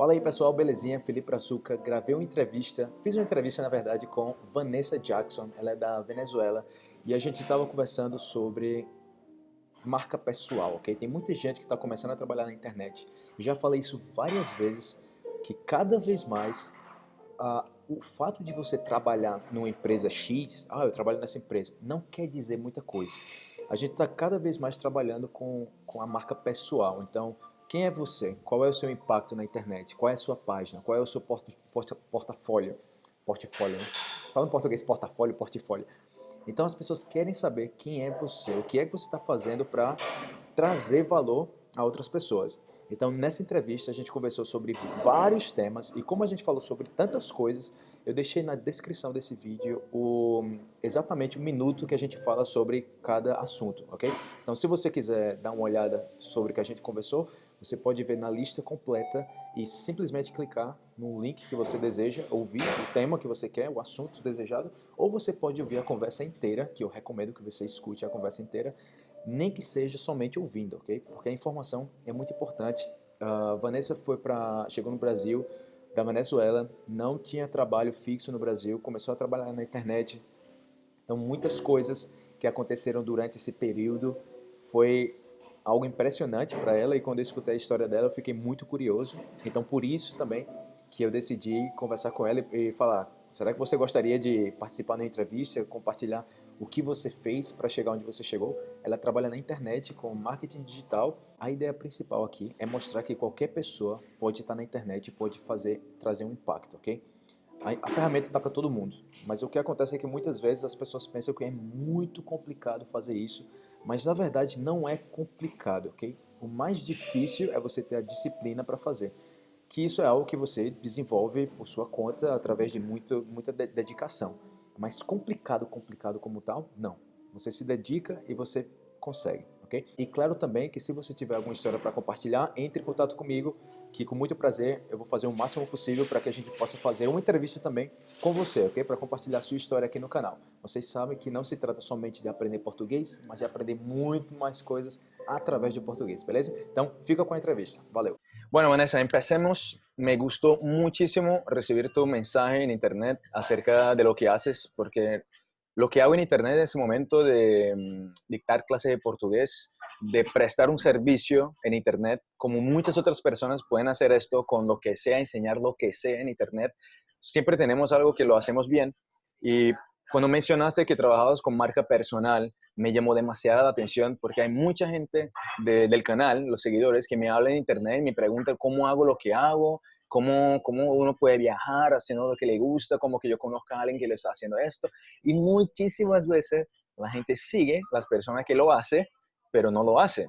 Fala aí pessoal, belezinha? Felipe Brazuca, gravei uma entrevista, fiz uma entrevista na verdade com Vanessa Jackson, ela é da Venezuela, e a gente estava conversando sobre marca pessoal, ok? Tem muita gente que está começando a trabalhar na internet, já falei isso várias vezes, que cada vez mais o fato de você trabalhar numa empresa X, ah, eu trabalho nessa empresa, não quer dizer muita coisa. A gente está cada vez mais trabalhando com, com a marca pessoal, então quem é você? Qual é o seu impacto na internet? Qual é a sua página? Qual é o seu porta, porta, portafólio? Portfólio, né? Fala em português, portafólio, portfólio. Então as pessoas querem saber quem é você, o que é que você está fazendo para trazer valor a outras pessoas. Então nessa entrevista a gente conversou sobre vários temas e como a gente falou sobre tantas coisas, eu deixei na descrição desse vídeo o, exatamente o minuto que a gente fala sobre cada assunto, ok? Então se você quiser dar uma olhada sobre o que a gente conversou, você pode ver na lista completa e simplesmente clicar no link que você deseja, ouvir o tema que você quer, o assunto desejado, ou você pode ouvir a conversa inteira, que eu recomendo que você escute a conversa inteira, nem que seja somente ouvindo, ok? Porque a informação é muito importante. Uh, Vanessa foi para, chegou no Brasil da Venezuela, não tinha trabalho fixo no Brasil, começou a trabalhar na internet. Então muitas coisas que aconteceram durante esse período foi algo impressionante para ela e quando eu escutei a história dela eu fiquei muito curioso. Então por isso também que eu decidi conversar com ela e falar, será que você gostaria de participar da entrevista, compartilhar o que você fez para chegar onde você chegou? Ela trabalha na internet com marketing digital. A ideia principal aqui é mostrar que qualquer pessoa pode estar na internet e pode fazer, trazer um impacto, ok? A, a ferramenta está para todo mundo, mas o que acontece é que muitas vezes as pessoas pensam que é muito complicado fazer isso, mas na verdade não é complicado, ok? O mais difícil é você ter a disciplina para fazer. Que isso é algo que você desenvolve por sua conta através de muito, muita dedicação. Mas complicado, complicado como tal, não. Você se dedica e você consegue, ok? E claro também que se você tiver alguma história para compartilhar, entre em contato comigo que com muito prazer eu vou fazer o máximo possível para que a gente possa fazer uma entrevista também com você, ok? Para compartilhar sua história aqui no canal. Vocês sabem que não se trata somente de aprender português, mas de aprender muito mais coisas através do português, beleza? Então, fica com a entrevista. Valeu! Bueno, Vanessa, empecemos. Me gustó muchísimo recibir tu mensaje en internet acerca de lo que haces, porque lo que hago en internet en ese momento de mm, dictar clases de portugués de prestar un servicio en Internet, como muchas otras personas pueden hacer esto con lo que sea, enseñar lo que sea en Internet. Siempre tenemos algo que lo hacemos bien. Y cuando mencionaste que trabajabas con marca personal, me llamó demasiada la atención porque hay mucha gente del canal, los seguidores, que me hablan en Internet y me preguntan cómo hago lo que hago, cómo, cómo uno puede viajar haciendo lo que le gusta, como que yo conozca a alguien que le está haciendo esto. Y muchísimas veces la gente sigue las personas que lo hace pero no lo hace.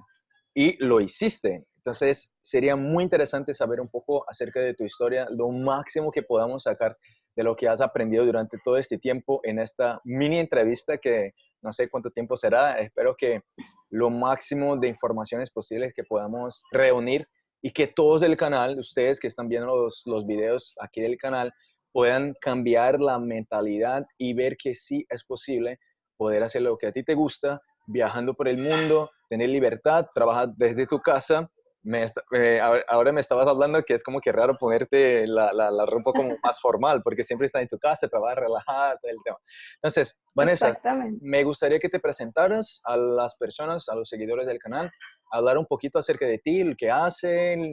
Y lo hiciste. Entonces, sería muy interesante saber un poco acerca de tu historia, lo máximo que podamos sacar de lo que has aprendido durante todo este tiempo en esta mini entrevista que no sé cuánto tiempo será. Espero que lo máximo de informaciones posibles que podamos reunir y que todos del canal, ustedes que están viendo los, los videos aquí del canal, puedan cambiar la mentalidad y ver que sí es posible poder hacer lo que a ti te gusta viajando por el mundo, tener libertad, trabajar desde tu casa. Me, eh, ahora me estabas hablando que es como que raro ponerte la, la, ropa como más formal, porque siempre estás en tu casa, trabajas relajada, todo el tema. Entonces, Vanessa, me gustaría que te presentaras a las personas, a los seguidores del canal, hablar un poquito acerca de ti, lo que hacen.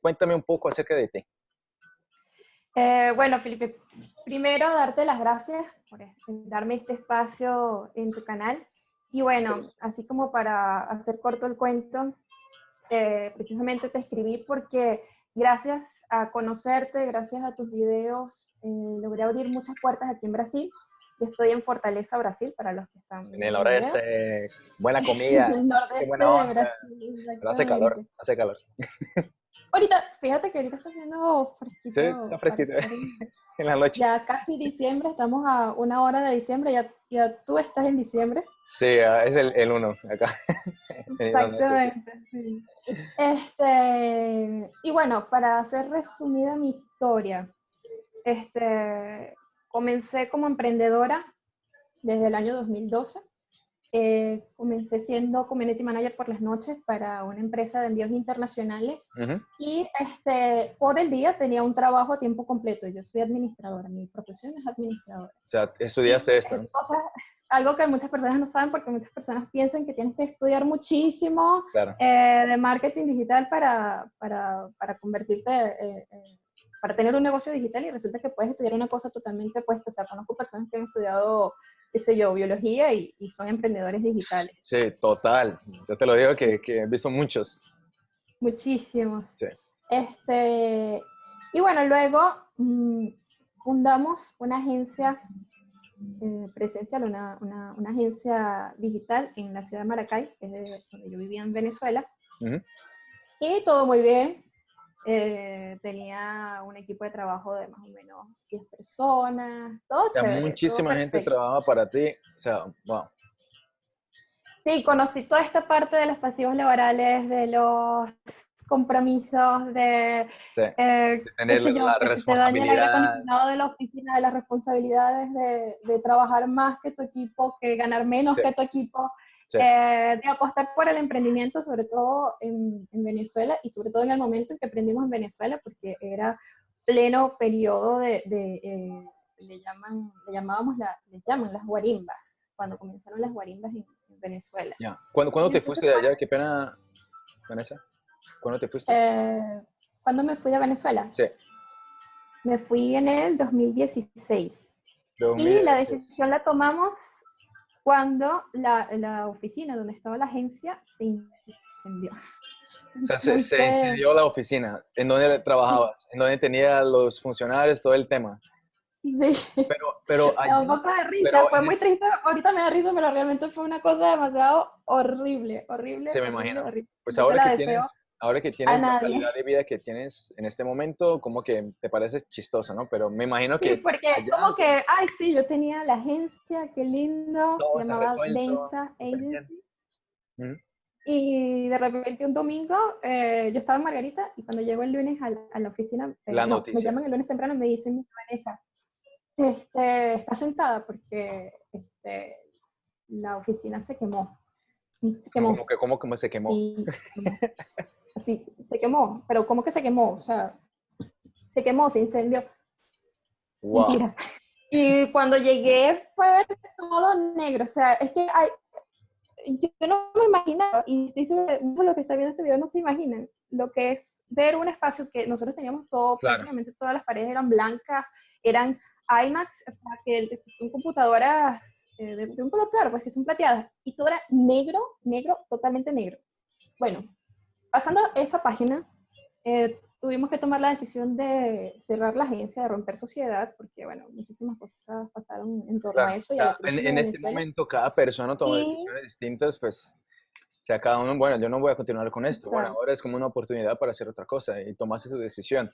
Cuéntame un poco acerca de ti. Eh, bueno, Felipe, primero darte las gracias por darme este espacio en tu canal. Y bueno, así como para hacer corto el cuento, eh, precisamente te escribí porque gracias a conocerte, gracias a tus videos, eh, logré abrir muchas puertas aquí en Brasil. Yo estoy en Fortaleza, Brasil, para los que están... En el nordeste, buena comida. en el nordeste de Brasil. Pero hace calor, hace calor. Ahorita, fíjate que ahorita está haciendo fresquito. Sí, está fresquito. en la noche. Ya casi diciembre, estamos a una hora de diciembre, ya, ya tú estás en diciembre. Sí, es el, el uno acá. Exactamente, sí. Este, y bueno, para hacer resumida mi historia, este, comencé como emprendedora desde el año 2012. eh, comencé siendo community manager por las noches para una empresa de envíos internacionales y este, por el día tenía un trabajo a tiempo completo. Yo soy administradora, mi profesión es administradora. O sea, estudiaste esto. algo que muchas personas no saben porque muchas personas piensan que tienes que estudiar muchísimo eh, de marketing digital para, para, para convertirte, eh, para tener un negocio digital y resulta que puedes estudiar una cosa totalmente opuesta. O sea, conozco personas que han estudiado qué sé yo, biología y, son emprendedores digitales. Sí, total. Yo te lo digo que, que he visto muchos. Muchísimos. Sí. Este, y bueno, luego mm, fundamos una agencia eh, presencial, una, una, una, agencia digital en la ciudad de Maracay, que es donde yo vivía en Venezuela. Y todo muy bien, eh, tenía un equipo de trabajo de más o menos 10 personas, todo Muchísima gente trabajaba para ti, o sea, wow. Sí, conocí toda esta parte de los pasivos laborales, de los compromisos, de, eh, tener la responsabilidad. de la oficina, de las responsabilidades de, de, trabajar más que tu equipo, que ganar menos que tu equipo. Eh, de apostar por el emprendimiento, sobre todo en, Venezuela y sobre todo en el momento en que aprendimos en Venezuela, porque era pleno periodo de, eh, le, llaman, le llamábamos la, le llaman las guarimbas, cuando comenzaron las guarimbas en, Venezuela. Ya. ¿Cuándo, te fuiste de allá? Qué pena, Vanessa. ¿Cuándo te fuiste? Eh, ¿Cuándo me fui de Venezuela? Sí. Me fui en el 2016. Y la decisión la tomamos cuando la, la, oficina donde estaba la agencia se incendió. O sea, se, se, incendió la oficina. ¿En donde trabajabas? ¿En donde tenía los funcionarios, todo el tema? Sí. Pero, pero un poco de risa, fue muy triste. Ahorita me da risa, pero realmente fue una cosa demasiado horrible, horrible. Se me imagina. Pues ahora que tienes ahora que tienes la calidad de vida que tienes en este momento, como que te parece chistosa, ¿no? Pero me imagino que... Sí, porque como que, ay, sí, yo tenía la agencia, qué lindo, se llamaba Densa Agency. Y de repente un domingo, eh, yo estaba en Margarita y cuando llego el lunes a, la oficina, eh, la noticia. me llaman el lunes temprano y me dicen, Vanessa, este, está sentada porque este, la oficina se quemó. Se quemó. ¿Cómo que, cómo que se quemó? Sí, sí, se quemó, pero ¿cómo que se quemó? O sea, se quemó, se incendió. Wow. Y cuando llegué fue todo negro, o sea, es que hay, yo no me imaginaba, y estoy lo que está viendo este video no se imaginan, lo que es ver un espacio que nosotros teníamos todo, prácticamente todas las paredes eran blancas, eran IMAX, o sea, que son computadoras eh, de, un color claro, pues que son plateadas, y todo era negro, negro, totalmente negro. Bueno, pasando esa página, eh, tuvimos que tomar la decisión de cerrar la agencia, de romper sociedad, porque, bueno, muchísimas cosas pasaron en torno a eso. Y en, este momento, cada persona toma decisiones distintas, pues, o sea, cada uno, bueno, yo no voy a continuar con esto, bueno, ahora es como una oportunidad para hacer otra cosa y tomaste su decisión.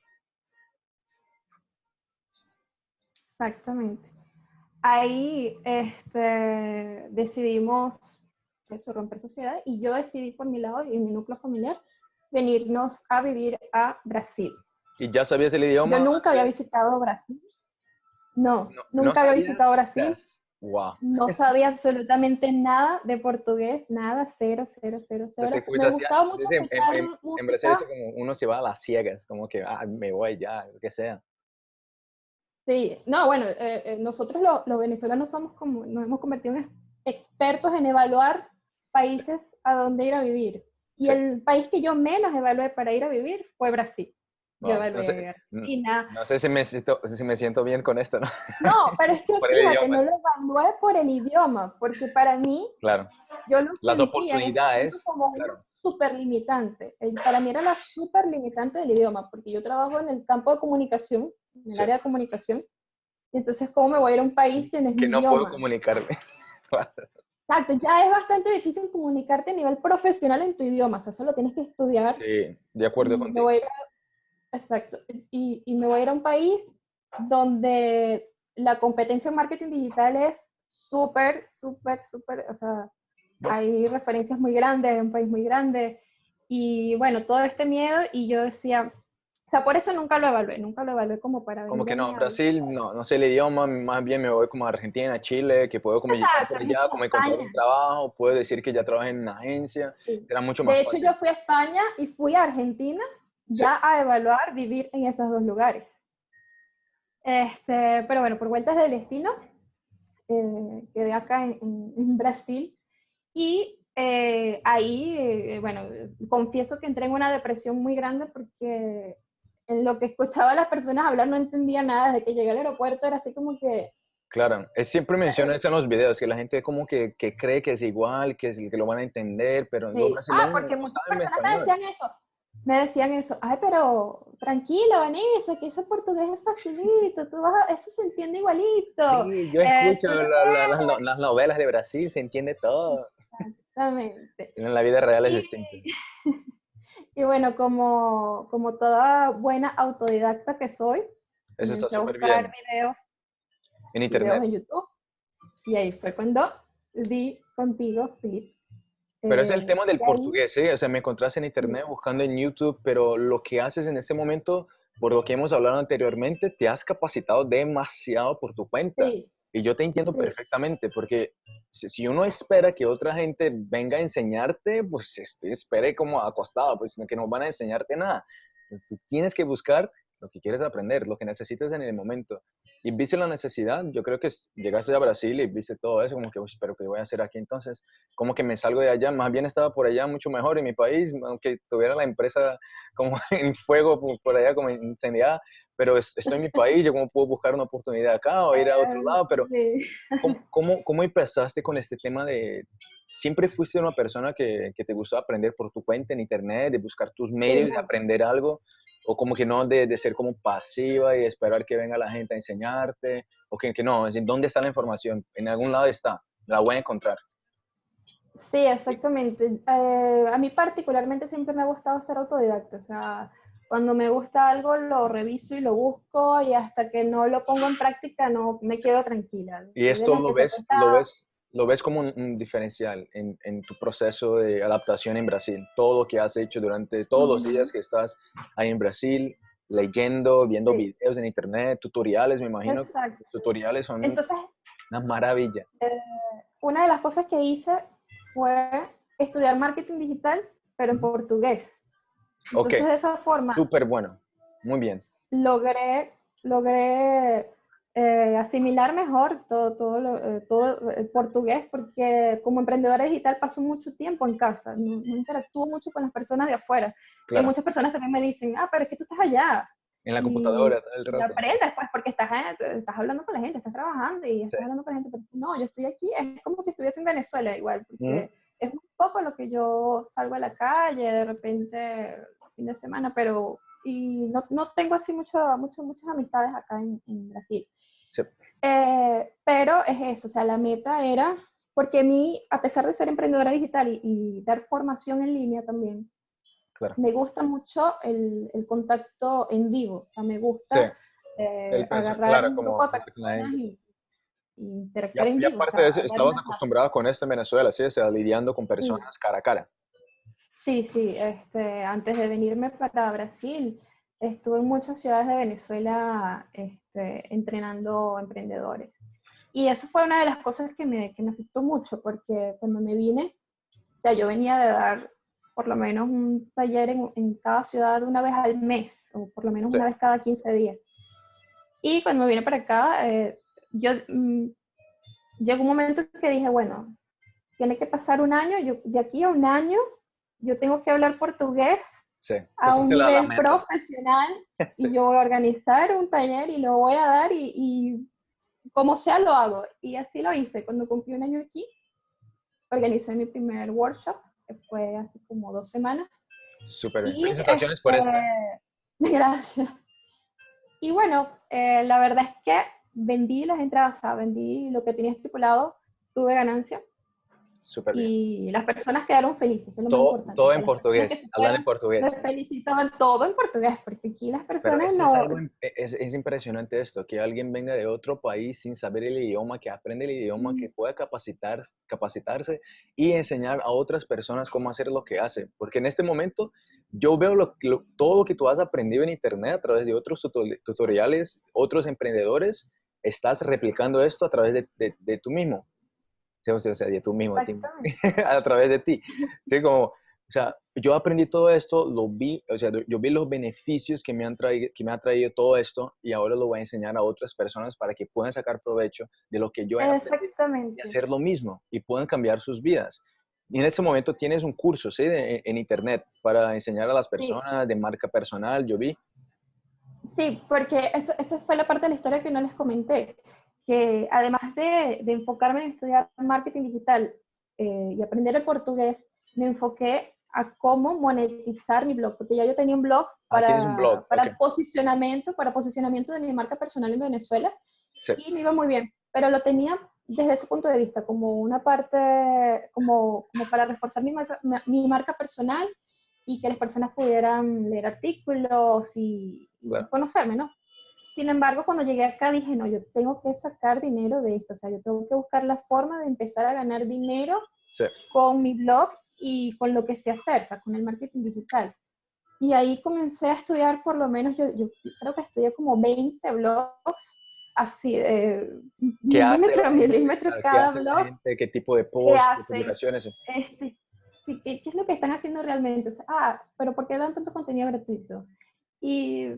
Exactamente ahí este, decidimos eso, romper sociedad y yo decidí por mi lado y mi núcleo familiar venirnos a vivir a Brasil. ¿Y ya sabías el idioma? Yo nunca había visitado Brasil. No, nunca había visitado Brasil. Wow. No sabía absolutamente nada de portugués, nada, cero, cero, cero, cero. Me gustaba mucho en, en, en, Brasil es como uno se va a las ciegas, como que ah, me voy ya, lo que sea. Sí, no, bueno, eh, eh, nosotros los venezolanos somos como, nos hemos convertido en expertos en evaluar países a dónde ir a vivir. Y el país que yo menos evalué para ir a vivir fue Brasil. yo evalué no sé, Argentina. No, sé si me, siento, si me siento bien con esto, ¿no? No, pero es que fíjate, no lo evalué por el idioma, porque para mí, claro. yo lo Las oportunidades. Como claro. súper limitante. Para mí era la súper limitante del idioma, porque yo trabajo en el campo de comunicación en el área de comunicación. Y entonces, ¿cómo me voy a ir a un país que no es Que no puedo comunicarme. Exacto, ya es bastante difícil comunicarte a nivel profesional en tu idioma, o sea, eso lo tienes que estudiar. Sí, de acuerdo contigo. exacto, y, y me voy a ir a un país donde la competencia en marketing digital es súper, súper, súper, o sea, hay referencias muy grandes, es un país muy grande, y bueno, todo este miedo, y yo decía, sea, por eso nunca lo evalué, nunca lo evalué como para... Como que no, Brasil, no, no sé el idioma, más bien me voy como a Argentina, Chile, que puedo como llegar por allá, como encontrar un trabajo, puedo decir que ya trabajé en una agencia, era mucho más De hecho, yo fui a España y fui a Argentina ya a evaluar vivir en esos dos lugares. Este, pero bueno, por vueltas del destino, eh, quedé acá en, en, Brasil y eh, ahí, eh, bueno, confieso que entré en una depresión muy grande porque en lo que escuchaba a las personas hablar no entendía nada, desde que llegué al aeropuerto era así como que... Claro, es, siempre menciona eso en los videos, que la gente como que, que cree que es igual, que, es, que lo van a entender, pero sí. Ah, porque muchas personas me decían eso, me decían eso, ay, pero tranquila, Vanessa, que ese portugués es facilito, tú vas eso se entiende igualito. Sí, yo escucho las novelas de Brasil, se entiende todo. Exactamente. En la vida real es distinto. Y bueno, como, como toda buena autodidacta que soy, eso está súper bien. videos en internet. en YouTube. Y ahí fue cuando vi contigo, Philip. Pero es el eh, tema del portugués, ¿sí? O sea, me encontraste en internet buscando en YouTube, pero lo que haces en este momento, por lo que hemos hablado anteriormente, te has capacitado demasiado por tu cuenta. Sí. Y yo te entiendo perfectamente, porque si uno espera que otra gente venga a enseñarte, pues este, espere como acostado, pues que no van a enseñarte nada. Tú tienes que buscar lo que quieres aprender, lo que necesitas en el momento. Y viste la necesidad, yo creo que llegaste a Brasil y viste todo eso, como que, pero ¿qué voy a hacer aquí entonces? Como que me salgo de allá, más bien estaba por allá mucho mejor en mi país, aunque tuviera la empresa como en fuego por allá, como incendiada, pero estoy en mi país, yo cómo puedo buscar una oportunidad acá o ir a otro lado, pero ¿cómo, cómo, cómo empezaste con este tema de, siempre fuiste una persona que, que, te gustó aprender por tu cuenta en internet, de buscar tus medios, de aprender algo, o como que no de, de, ser como pasiva y esperar que venga la gente a enseñarte, o que, que no, es decir, ¿dónde está la información? En algún lado está, la voy a encontrar. Sí, exactamente. Eh, a mí particularmente siempre me ha gustado ser autodidacta, o sea, cuando me gusta algo lo reviso y lo busco y hasta que no lo pongo en práctica no me quedo tranquila. ¿Y esto lo ves, lo ves, lo ves como un, diferencial en, en, tu proceso de adaptación en Brasil? Todo lo que has hecho durante todos los días que estás ahí en Brasil, leyendo, viendo videos en internet, tutoriales, me imagino. Exacto. Tutoriales son Entonces, una maravilla. Eh, una de las cosas que hice fue estudiar marketing digital, pero en portugués. Entonces, de esa forma... Súper bueno, muy bien. Logré, logré eh, asimilar mejor todo, todo, eh, todo el portugués porque como emprendedora digital paso mucho tiempo en casa, no, interactúo mucho con las personas de afuera. Y muchas personas también me dicen, ah, pero es que tú estás allá. En la computadora, el rato. aprendes, pues, porque estás, estás hablando con la gente, estás trabajando y estás hablando con la gente, pero no, yo estoy aquí, es como si estuviese en Venezuela igual, porque es un poco lo que yo salgo a la calle, de repente fin de semana, pero y no, no tengo así mucho, mucho, muchas amistades acá en, en Brasil. Sí. Eh, pero es eso, o sea, la meta era, porque a mí, a pesar de ser emprendedora digital y, dar formación en línea también, claro. me gusta mucho el, el, contacto en vivo, o sea, me gusta eh, agarrar claro, un grupo de personas y, interactuar en vivo. Y aparte de eso, estabas acostumbrada con esto en Venezuela, ¿sí? O sea, lidiando con personas cara a cara. Sí, sí, este, antes de venirme para Brasil, estuve en muchas ciudades de Venezuela este, entrenando emprendedores. Y eso fue una de las cosas que me, que me afectó mucho, porque cuando me vine, o sea, yo venía de dar por lo menos un taller en, en cada ciudad una vez al mes, o por lo menos una vez cada 15 días. Y cuando me vine para acá, eh, yo mm, llegó un momento que dije, bueno, tiene que pasar un año, yo de aquí a un año yo tengo que hablar portugués a un nivel profesional y yo voy a organizar un taller y lo voy a dar y, como sea lo hago. Y así lo hice. Cuando cumplí un año aquí, organicé mi primer workshop, que fue hace como dos semanas. Súper bien. Felicitaciones por esto. Gracias. Y bueno, eh, la verdad es que vendí las entradas, o sea, vendí lo que tenía estipulado, tuve ganancia y las personas quedaron felices. todo, todo en portugués, hablan en portugués. Me felicitaban todo en portugués, porque aquí las personas no... Es, es, impresionante esto, que alguien venga de otro país sin saber el idioma, que aprende el idioma, que pueda capacitar, capacitarse y enseñar a otras personas cómo hacer lo que hace. Porque en este momento yo veo lo, todo lo que tú has aprendido en Internet a través de otros tutoriales, otros emprendedores, estás replicando esto a través de, de, tú mismo. O sea, de tú mismo, a través de ti. Sí, como, o sea, yo aprendí todo esto, lo vi, o sea, yo vi los beneficios que me, han traído, que me ha traído todo esto y ahora lo voy a enseñar a otras personas para que puedan sacar provecho de lo que yo he aprendido y hacer lo mismo y puedan cambiar sus vidas. Y en este momento tienes un curso, ¿sí? en internet para enseñar a las personas de marca personal, yo vi. Sí, porque eso, esa fue la parte de la historia que no les comenté, que además de, de enfocarme en estudiar marketing digital eh, y aprender el portugués, me enfoqué a cómo monetizar mi blog, porque ya yo tenía un blog ah, para, un blog. para posicionamiento, para posicionamiento de mi marca personal en Venezuela, y me iba muy bien, pero lo tenía desde ese punto de vista, como una parte, como, como para reforzar mi marca, mi marca personal y que las personas pudieran leer artículos y, conocerme, ¿no? Sin embargo, cuando llegué acá dije, no, yo tengo que sacar dinero de esto, o sea, yo tengo que buscar la forma de empezar a ganar dinero con mi blog y con lo que sé hacer, o sea, con el marketing digital. Y ahí comencé a estudiar por lo menos, yo, yo creo que estudié como 20 blogs así de milímetro a milímetro cada blog. ¿Qué tipo de posts, publicaciones? Este, ¿qué, es lo que están haciendo realmente? ah, pero ¿por qué dan tanto contenido gratuito? Y,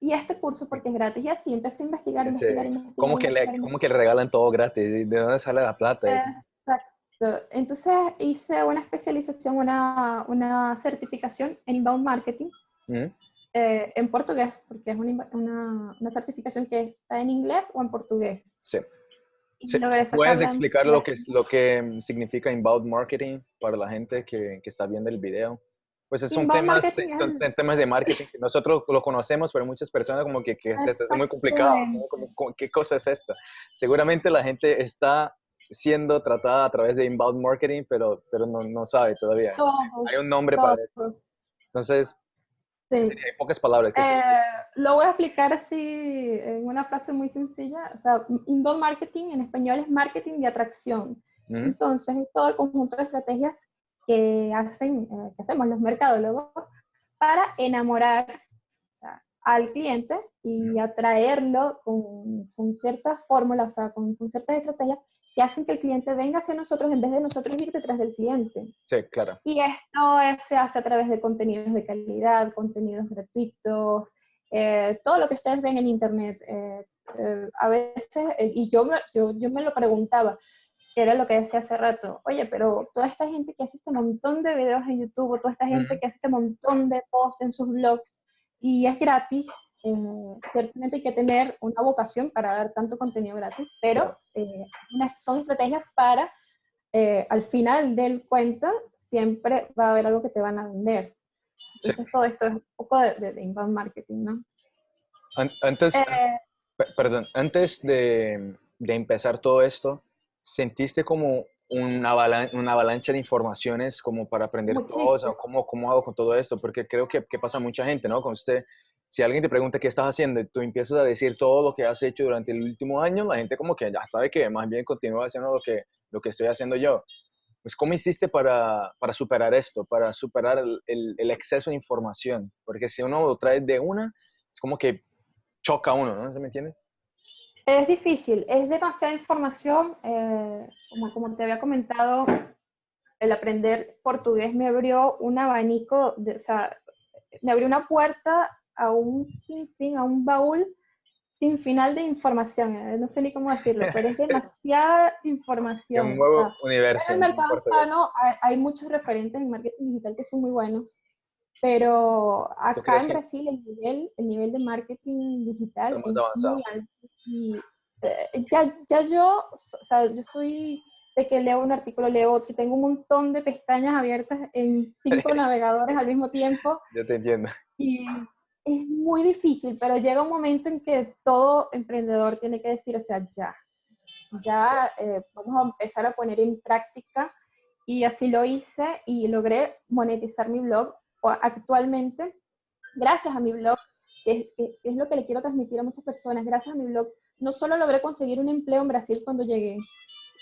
y este curso porque es gratis. Y así empecé a investigar, investigar, investigar. ¿Cómo, que le, ¿Cómo que regalan todo gratis? ¿De dónde sale la plata? Exacto. Entonces hice una especialización, una, una certificación en inbound marketing. Eh, en portugués, porque es una, una, certificación que está en inglés o en portugués. Sí. ¿Puedes explicar lo que, lo que significa inbound marketing para la gente que, que está viendo el video? Pues son temas, son, temas de marketing que nosotros lo conocemos, pero muchas personas como que, que es, es, muy complicado. ¿Qué cosa es esto? Seguramente la gente está siendo tratada a través de inbound marketing, pero, pero no, no sabe todavía. Hay un nombre para eso. Entonces, Sí. pocas palabras. Eh, lo voy a explicar así en una frase muy sencilla. O sea, inbound marketing en español es marketing de atracción. Entonces, es todo el conjunto de estrategias que, hacen, eh, que hacemos los mercadólogos para enamorar al cliente y atraerlo con, con ciertas fórmulas, o sea, con, con ciertas estrategias que hacen que el cliente venga hacia nosotros en vez de nosotros ir detrás del cliente. Sí, claro. Y esto se hace a través de contenidos de calidad, contenidos gratuitos, eh, todo lo que ustedes ven en Internet. Eh, eh, a veces, y yo, yo, yo me lo preguntaba, era lo que decía hace rato, oye, pero toda esta gente que hace este montón de videos en YouTube, o toda esta gente que hace este montón de posts en sus blogs, y es gratis, eh, ciertamente hay que tener una vocación para dar tanto contenido gratis, pero eh, son estrategias para, eh, al final del cuento, siempre va a haber algo que te van a vender. Entonces todo esto es un poco de, inbound marketing, ¿no? Antes, perdón, antes de, de, empezar todo esto, ¿sentiste como una, avalancha, una avalancha de informaciones como para aprender cosas? ¿Cómo, ¿Cómo hago con todo esto? Porque creo que, que pasa mucha gente, ¿no? Con usted si alguien te pregunta qué estás haciendo y tú empiezas a decir todo lo que has hecho durante el último año, la gente como que ya sabe que más bien continúa haciendo lo que, lo que estoy haciendo yo. Pues, ¿cómo hiciste para, para superar esto, para superar el, el, exceso de información? Porque si uno lo trae de una, es como que choca uno, ¿no? ¿Se me entiende? Es difícil, es demasiada información. Eh, como, como te había comentado, el aprender portugués me abrió un abanico, de, o sea, me abrió una puerta a un sinfín, a un baúl sin final de información. Eh, no sé ni cómo decirlo, pero es demasiada información. Un nuevo universo. En el mercado hispano hay, muchos referentes en marketing digital que son muy buenos, pero acá en Brasil el nivel, el nivel de marketing digital es muy alto. Y eh, ya, ya yo, o sea, yo soy de que leo un artículo, leo otro, tengo un montón de pestañas abiertas en cinco navegadores al mismo tiempo. Yo te entiendo. Y es muy difícil, pero llega un momento en que todo emprendedor tiene que decir, o sea, ya, ya eh, vamos a empezar a poner en práctica y así lo hice y logré monetizar mi blog actualmente gracias a mi blog, que es, lo que le quiero transmitir a muchas personas, gracias a mi blog, no solo logré conseguir un empleo en Brasil cuando llegué.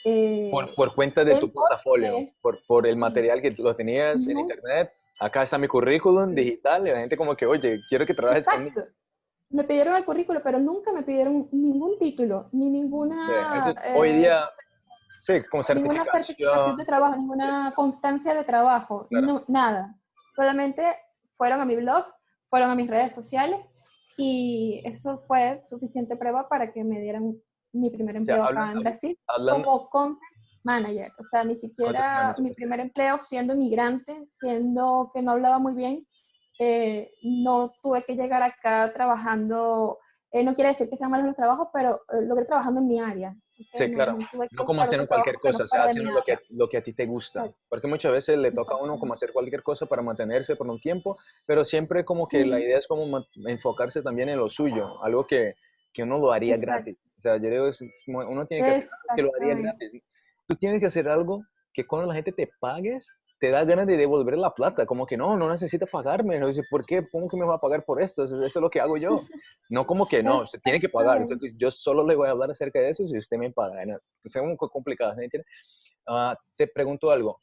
Eh, por, por, cuenta de tu portafolio, por, por el material que tú tenías en internet, acá está mi currículum digital, y la gente como que, oye, quiero que trabajes conmigo. Me pidieron el currículum, pero nunca me pidieron ningún título, ni ninguna... hoy eh, día, sí, como certificación. Ninguna certificación de trabajo, ninguna constancia de trabajo, nada. Solamente fueron a mi blog, fueron a mis redes sociales y eso fue suficiente prueba para que me dieran mi primer empleo acá en Brasil como content manager. O sea, ni siquiera mi primer empleo siendo migrante, siendo que no hablaba muy bien, eh, no tuve que llegar acá trabajando, eh, no quiere decir que sean malos los trabajos, pero eh, logré trabajando en mi área. Sí, claro. No, como haciendo cualquier cosa, o sea, haciendo lo que, lo que a ti te gusta. Porque muchas veces le toca a uno como hacer cualquier cosa para mantenerse por un tiempo, pero siempre como que la idea es como enfocarse también en lo suyo, algo que, que uno lo haría gratis. O sea, yo digo, uno tiene que hacer algo que lo haría gratis. Tú tienes que hacer algo que cuando la gente te pagues, te da ganas de devolver la plata, como que no, no necesita pagarme, no dice, ¿por qué? ¿Cómo que me va a pagar por esto? Eso, es lo que hago yo. No como que no, se tiene que pagar, yo solo le voy a hablar acerca de eso si usted me paga. Es muy complicado, ¿me entiende? Ah, te pregunto algo,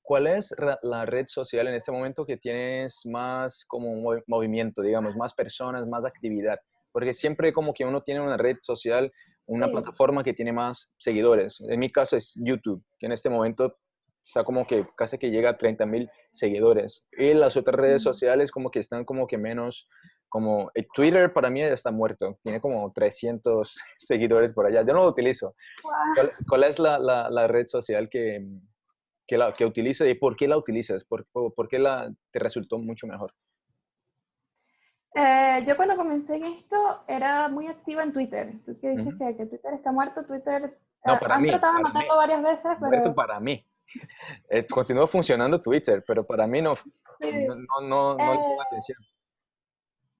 ¿cuál es la red social en este momento que tienes más como movimiento, digamos, más personas, más actividad? Porque siempre como que uno tiene una red social, una plataforma que tiene más seguidores. En mi caso es YouTube, que en este momento está como que casi que llega a 30 mil seguidores. Y las otras redes sociales como que están como que menos, como el Twitter para mí ya está muerto, tiene como 300 seguidores por allá, yo no lo utilizo. ¿Cuál, es la, la, red social que, que, la, que utilizas y por qué la utilizas? ¿Por, por qué la, te resultó mucho mejor? Eh, yo cuando comencé en esto era muy activa en Twitter. Tú que dices que, que, Twitter está muerto, Twitter... No, para han mí, tratado de matarlo varias veces, pero... Muerto para mí. Continúa funcionando Twitter, pero para mí no, no, no, no, eh, atención.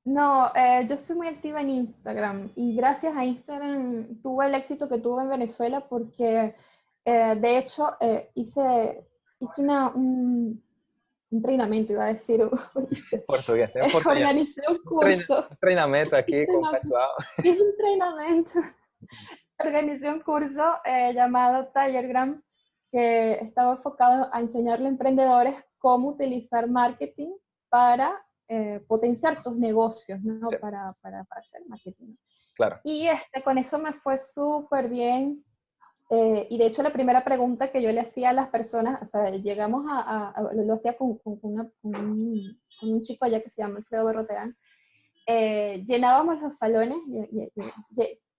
No, eh, yo soy muy activa en Instagram y gracias a Instagram tuve el éxito que tuve en Venezuela porque eh, de hecho hice, hice una, un, entrenamiento, iba a decir. Portugués, Organicé un curso. Un entrenamiento aquí con pessoal. Hice un entrenamiento. Organicé un curso llamado Tallergram que estaba enfocado a enseñarle a emprendedores cómo utilizar marketing para eh, potenciar sus negocios, ¿no? Para, para, para, hacer marketing. Claro. Y este, con eso me fue súper bien. Eh, y de hecho la primera pregunta que yo le hacía a las personas, o sea, llegamos a, lo, hacía con, con, un, con, un, chico allá que se llama Alfredo Berroterán, eh, llenábamos los salones,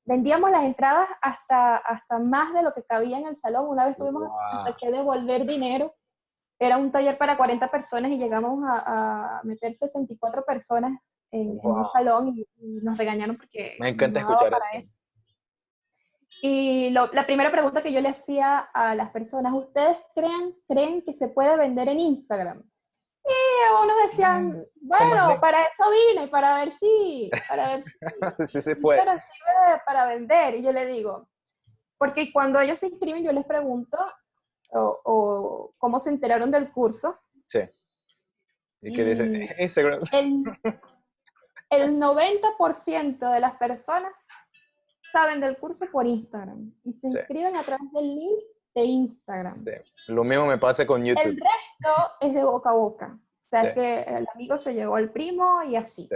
vendíamos las entradas hasta, hasta más de lo que cabía en el salón. Una vez tuvimos que devolver dinero. Era un taller para 40 personas y llegamos a, meter 64 personas en, un salón y, nos regañaron porque... Me encanta escuchar eso. Y la primera pregunta que yo le hacía a las personas, ¿ustedes creen, creen que se puede vender en Instagram? Y unos decían, mm, bueno, para eso vine, para ver si, para ver si, se puede. para vender. Y yo le digo, porque cuando ellos se inscriben, yo les pregunto o, cómo se enteraron del curso. Sí. ¿Y, qué dicen? Instagram. El, el 90% de las personas saben del curso por Instagram y se inscriben a través del link de Instagram. Lo mismo me pasa con YouTube. El resto es de boca a boca. O sea, que el amigo se llevó al primo y así.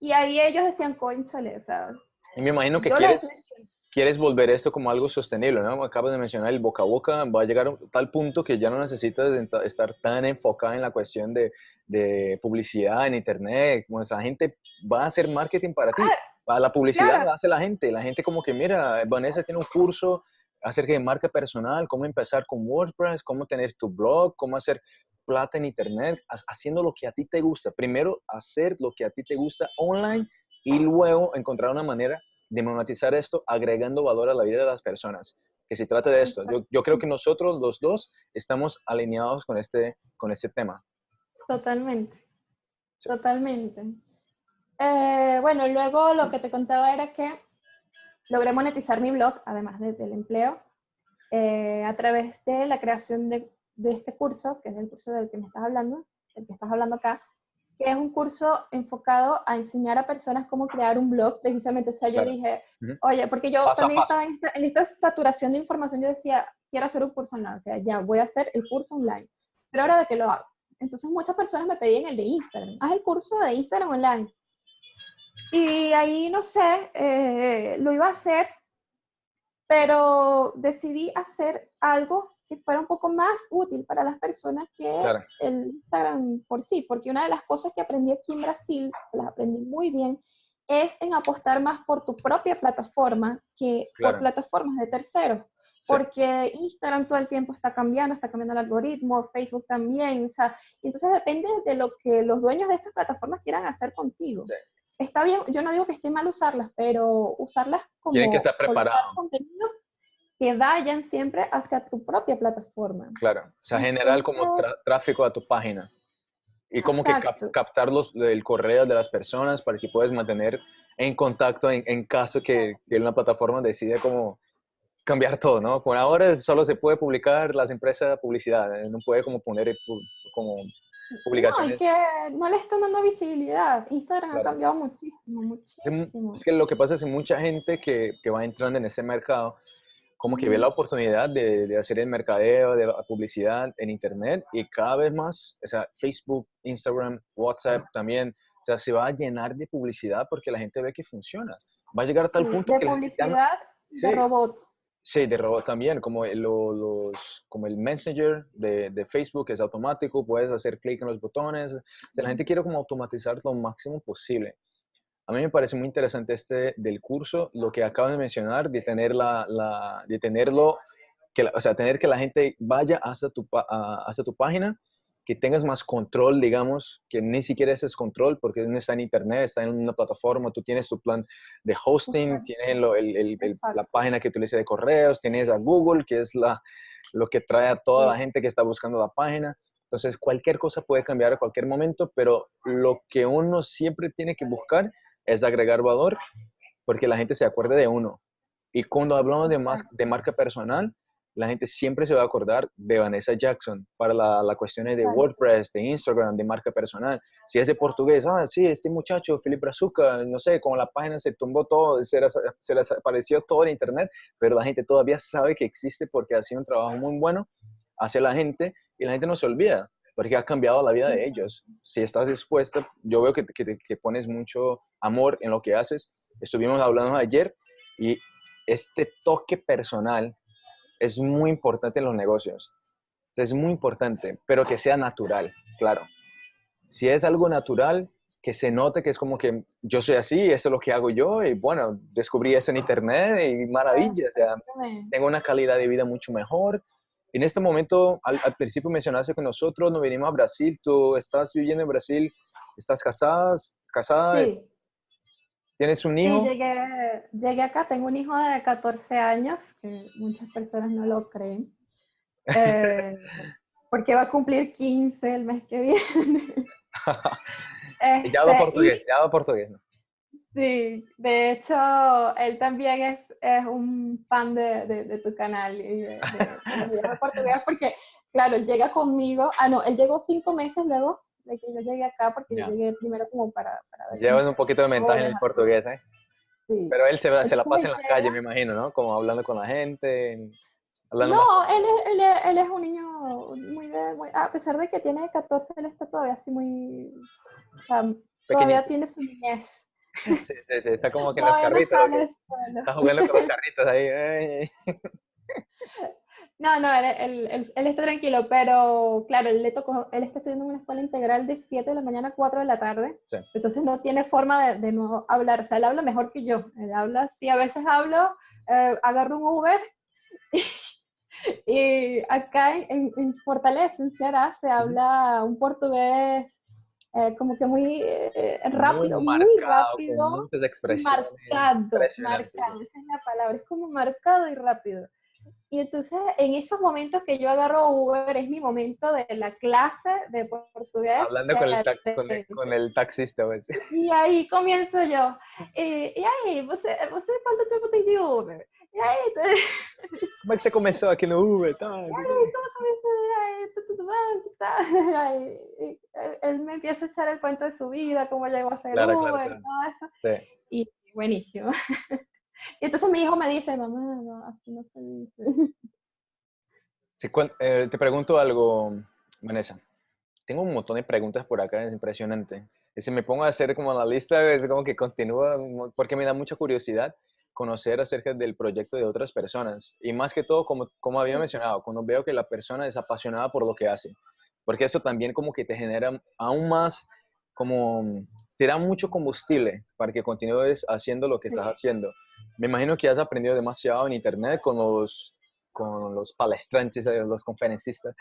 Y ahí ellos decían, conchale, ¿sabes? Y me imagino que quieres, quieres volver esto como algo sostenible, ¿no? Acabas de mencionar el boca a boca, va a llegar a tal punto que ya no necesitas estar tan enfocada en la cuestión de, de publicidad en internet, como esa gente va a hacer marketing para ti. Ah, la publicidad la hace la gente, la gente como que, mira, Vanessa tiene un curso acerca de marca personal, cómo empezar con WordPress, cómo tener tu blog, cómo hacer plata en Internet, haciendo lo que a ti te gusta. Primero, hacer lo que a ti te gusta online y luego encontrar una manera de monetizar esto agregando valor a la vida de las personas. Que se trata de esto. Yo, creo que nosotros los dos estamos alineados con este, con este tema. Totalmente. Totalmente. Eh, bueno, luego lo que te contaba era que logré monetizar mi blog, además del empleo, eh, a través de la creación de, este curso, que es el curso del que me estás hablando, del que estás hablando acá, que es un curso enfocado a enseñar a personas cómo crear un blog, precisamente. O sea, yo dije, oye, porque yo también estaba en esta, saturación de información, yo decía, quiero hacer un curso online, o sea, ya voy a hacer el curso online, pero ahora de qué lo hago. Entonces muchas personas me pedían el de Instagram. Haz el curso de Instagram online. Y ahí, no sé, eh, lo iba a hacer, pero decidí hacer algo que fuera un poco más útil para las personas que el Instagram por sí, porque una de las cosas que aprendí aquí en Brasil, las aprendí muy bien, es en apostar más por tu propia plataforma que por plataformas de terceros. Porque Instagram todo el tiempo está cambiando, está cambiando el algoritmo, Facebook también, o sea, entonces depende de lo que los dueños de estas plataformas quieran hacer contigo. Está bien, yo no digo que esté mal usarlas, pero usarlas como Tienen que estar preparados. contenidos que vayan siempre hacia tu propia plataforma. Claro, o sea, generar como tráfico a tu página. Y como que captar los, el correo de las personas para que puedas mantener en contacto en, en caso que, que, una plataforma decide como cambiar todo, ¿no? Por ahora solo se puede publicar las empresas de publicidad, ¿eh? no puede como poner como publicaciones. No, que no le están dando visibilidad. Instagram ha cambiado muchísimo, muchísimo. Es que lo que pasa es que mucha gente que, que va entrando en ese mercado como que ve la oportunidad de, de, hacer el mercadeo, de la publicidad en Internet y cada vez más, o sea, Facebook, Instagram, WhatsApp también, o sea, se va a llenar de publicidad porque la gente ve que funciona. Va a llegar a tal punto de que... publicidad de robots. Sí, de robots también, como, los, como el Messenger de, de, Facebook es automático, puedes hacer clic en los botones. O sea, la gente quiere como automatizar lo máximo posible. A mí me parece muy interesante este del curso, lo que acabas de mencionar, de, tener la, la de tenerlo, que, o sea, tener que la gente vaya hasta tu, hasta tu página, que tengas más control, digamos, que ni siquiera ese es control porque no está en internet, está en una plataforma, tú tienes tu plan de hosting, tienes el, el, la página que utiliza de correos, tienes a Google, que es la, lo que trae a toda la gente que está buscando la página. Entonces, cualquier cosa puede cambiar a cualquier momento, pero lo que uno siempre tiene que buscar es agregar valor porque la gente se acuerde de uno. Y cuando hablamos de, más, de marca personal, la gente siempre se va a acordar de Vanessa Jackson para la, la cuestión de WordPress, de Instagram, de marca personal. Si es de portugués, ah, sí, este muchacho, Felipe Brazuca, no sé, como la página se tumbó todo, se les, se les apareció todo en internet, pero la gente todavía sabe que existe porque ha sido un trabajo muy bueno hacia la gente y la gente no se olvida porque ha cambiado la vida de ellos. Si estás dispuesta, yo veo que, que, que pones mucho amor en lo que haces. Estuvimos hablando ayer y este toque personal es muy importante en los negocios. es muy importante, pero que sea natural, claro. Si es algo natural, que se note que es como que yo soy así, eso es lo que hago yo, y bueno, descubrí eso en internet y maravilla, o sea, tengo una calidad de vida mucho mejor, en este momento, al, principio mencionaste que nosotros nos venimos a Brasil. ¿Tú estás viviendo en Brasil? ¿Estás casada? ¿Casada? Sí. ¿Tienes un hijo? Sí, llegué, llegué, acá. Tengo un hijo de 14 años, que muchas personas no lo creen. Eh, porque va a cumplir 15 el mes que viene. ya hablo este, portugués, ya hablo portugués. ¿no? Sí, de hecho, él también es, es un fan de, de, tu canal y de, de, portugués porque, claro, él llega conmigo, ah, no, él llegó cinco meses luego de que yo llegué acá porque yo llegué primero como para... para Llevas un poquito de ventaja en el portugués, ¿eh? Sí. Pero él se, se la pasa en la calle, me imagino, ¿no? Como hablando con la gente, hablando No, él, es, él, es, él es un niño muy de... Muy, a pesar de que tiene 14, él está todavía así muy... O sea, todavía tiene su niñez. Sí, sí, sí, está como que en las carritas. está jugando con las carritas ahí. No, no, él, él, él, está tranquilo, pero claro, él le tocó, él está estudiando en una escuela integral de 7 de la mañana a 4 de la tarde, sí. entonces no tiene forma de, de, no hablar, o sea, él habla mejor que yo, él habla, sí, a veces hablo, eh, agarro un Uber y, y acá en, en, Fortaleza, en Ceará, se habla un portugués eh, como que muy eh, rápido, muy, marcado, muy rápido. muchas expresiones. Marcado, marcado, esa es la palabra, es como marcado y rápido. Y entonces, en esos momentos que yo agarro Uber, es mi momento de la clase de portugués. Hablando con el, con, el, con el, taxista. Y ahí comienzo yo. Eh, y ahí, ¿você, ¿você cuánto tiempo tem de Uber? E aí, como é que você começou aqui no Uber? Tá? E aí, como comecei? Aí, tudo bem? Tá? Aí, él me empieza a echar el cuento de su vida, cómo llegó a ser claro, Uber, claro, claro. todo eso. Sí. Y buenísimo. Y entonces mi hijo me dice, mamá, no, así no se dice. Sí, eh, te pregunto algo, Vanessa. tengo un montón de preguntas por acá, es impresionante. Y si me pongo a hacer como la lista, es como que continúa, porque me da mucha curiosidad conocer acerca del proyecto de otras personas. Y más que todo, como, como había mencionado, cuando veo que la persona es apasionada por lo que hace. Porque eso también como que te genera aún más, como te da mucho combustible para que continúes haciendo lo que estás haciendo. Me imagino que has aprendido demasiado en internet con los con los palestrantes, eh, los conferencistas,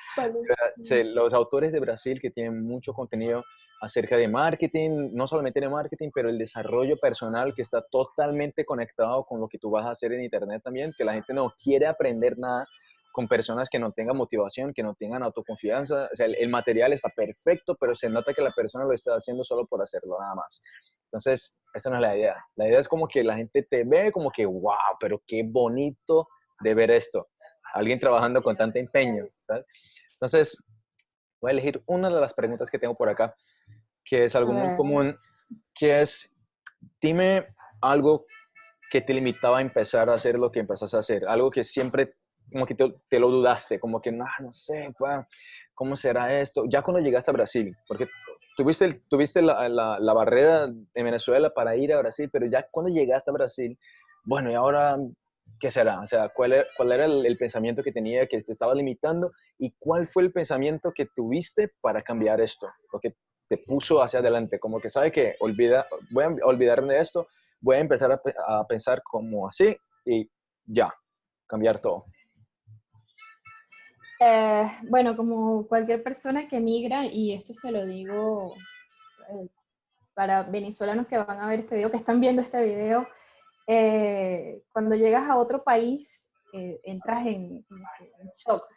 los autores de Brasil que tienen mucho contenido acerca de marketing, no solamente de marketing, pero el desarrollo personal que está totalmente conectado con lo que tú vas a hacer en Internet también, que la gente no quiere aprender nada con personas que no tengan motivación, que no tengan autoconfianza. O sea, el, material está perfecto, pero se nota que la persona lo está haciendo solo por hacerlo, nada más. Entonces, esa no es la idea. La idea es como que la gente te ve como que, wow, pero qué bonito de ver esto. Alguien trabajando con tanto empeño. Entonces, voy a elegir una de las preguntas que tengo por acá que es algo muy común, que es, dime algo que te limitaba a empezar a hacer lo que empezaste a hacer, algo que siempre como que te, lo dudaste, como que no, no sé, ¿cómo será esto? Ya cuando llegaste a Brasil, porque tuviste, tuviste la, la, barrera en Venezuela para ir a Brasil, pero ya cuando llegaste a Brasil, bueno, y ahora, ¿qué será? O sea, ¿cuál era, cuál era el, el, pensamiento que tenía que te estaba limitando y cuál fue el pensamiento que tuviste para cambiar esto? Porque te puso hacia adelante, como que sabe que olvida, voy a olvidarme de esto, voy a empezar a, pensar como así y ya, cambiar todo. Eh, bueno, como cualquier persona que migra, y esto se lo digo eh, para venezolanos que van a ver este video, que están viendo este video, eh, cuando llegas a otro país, entras en, shock,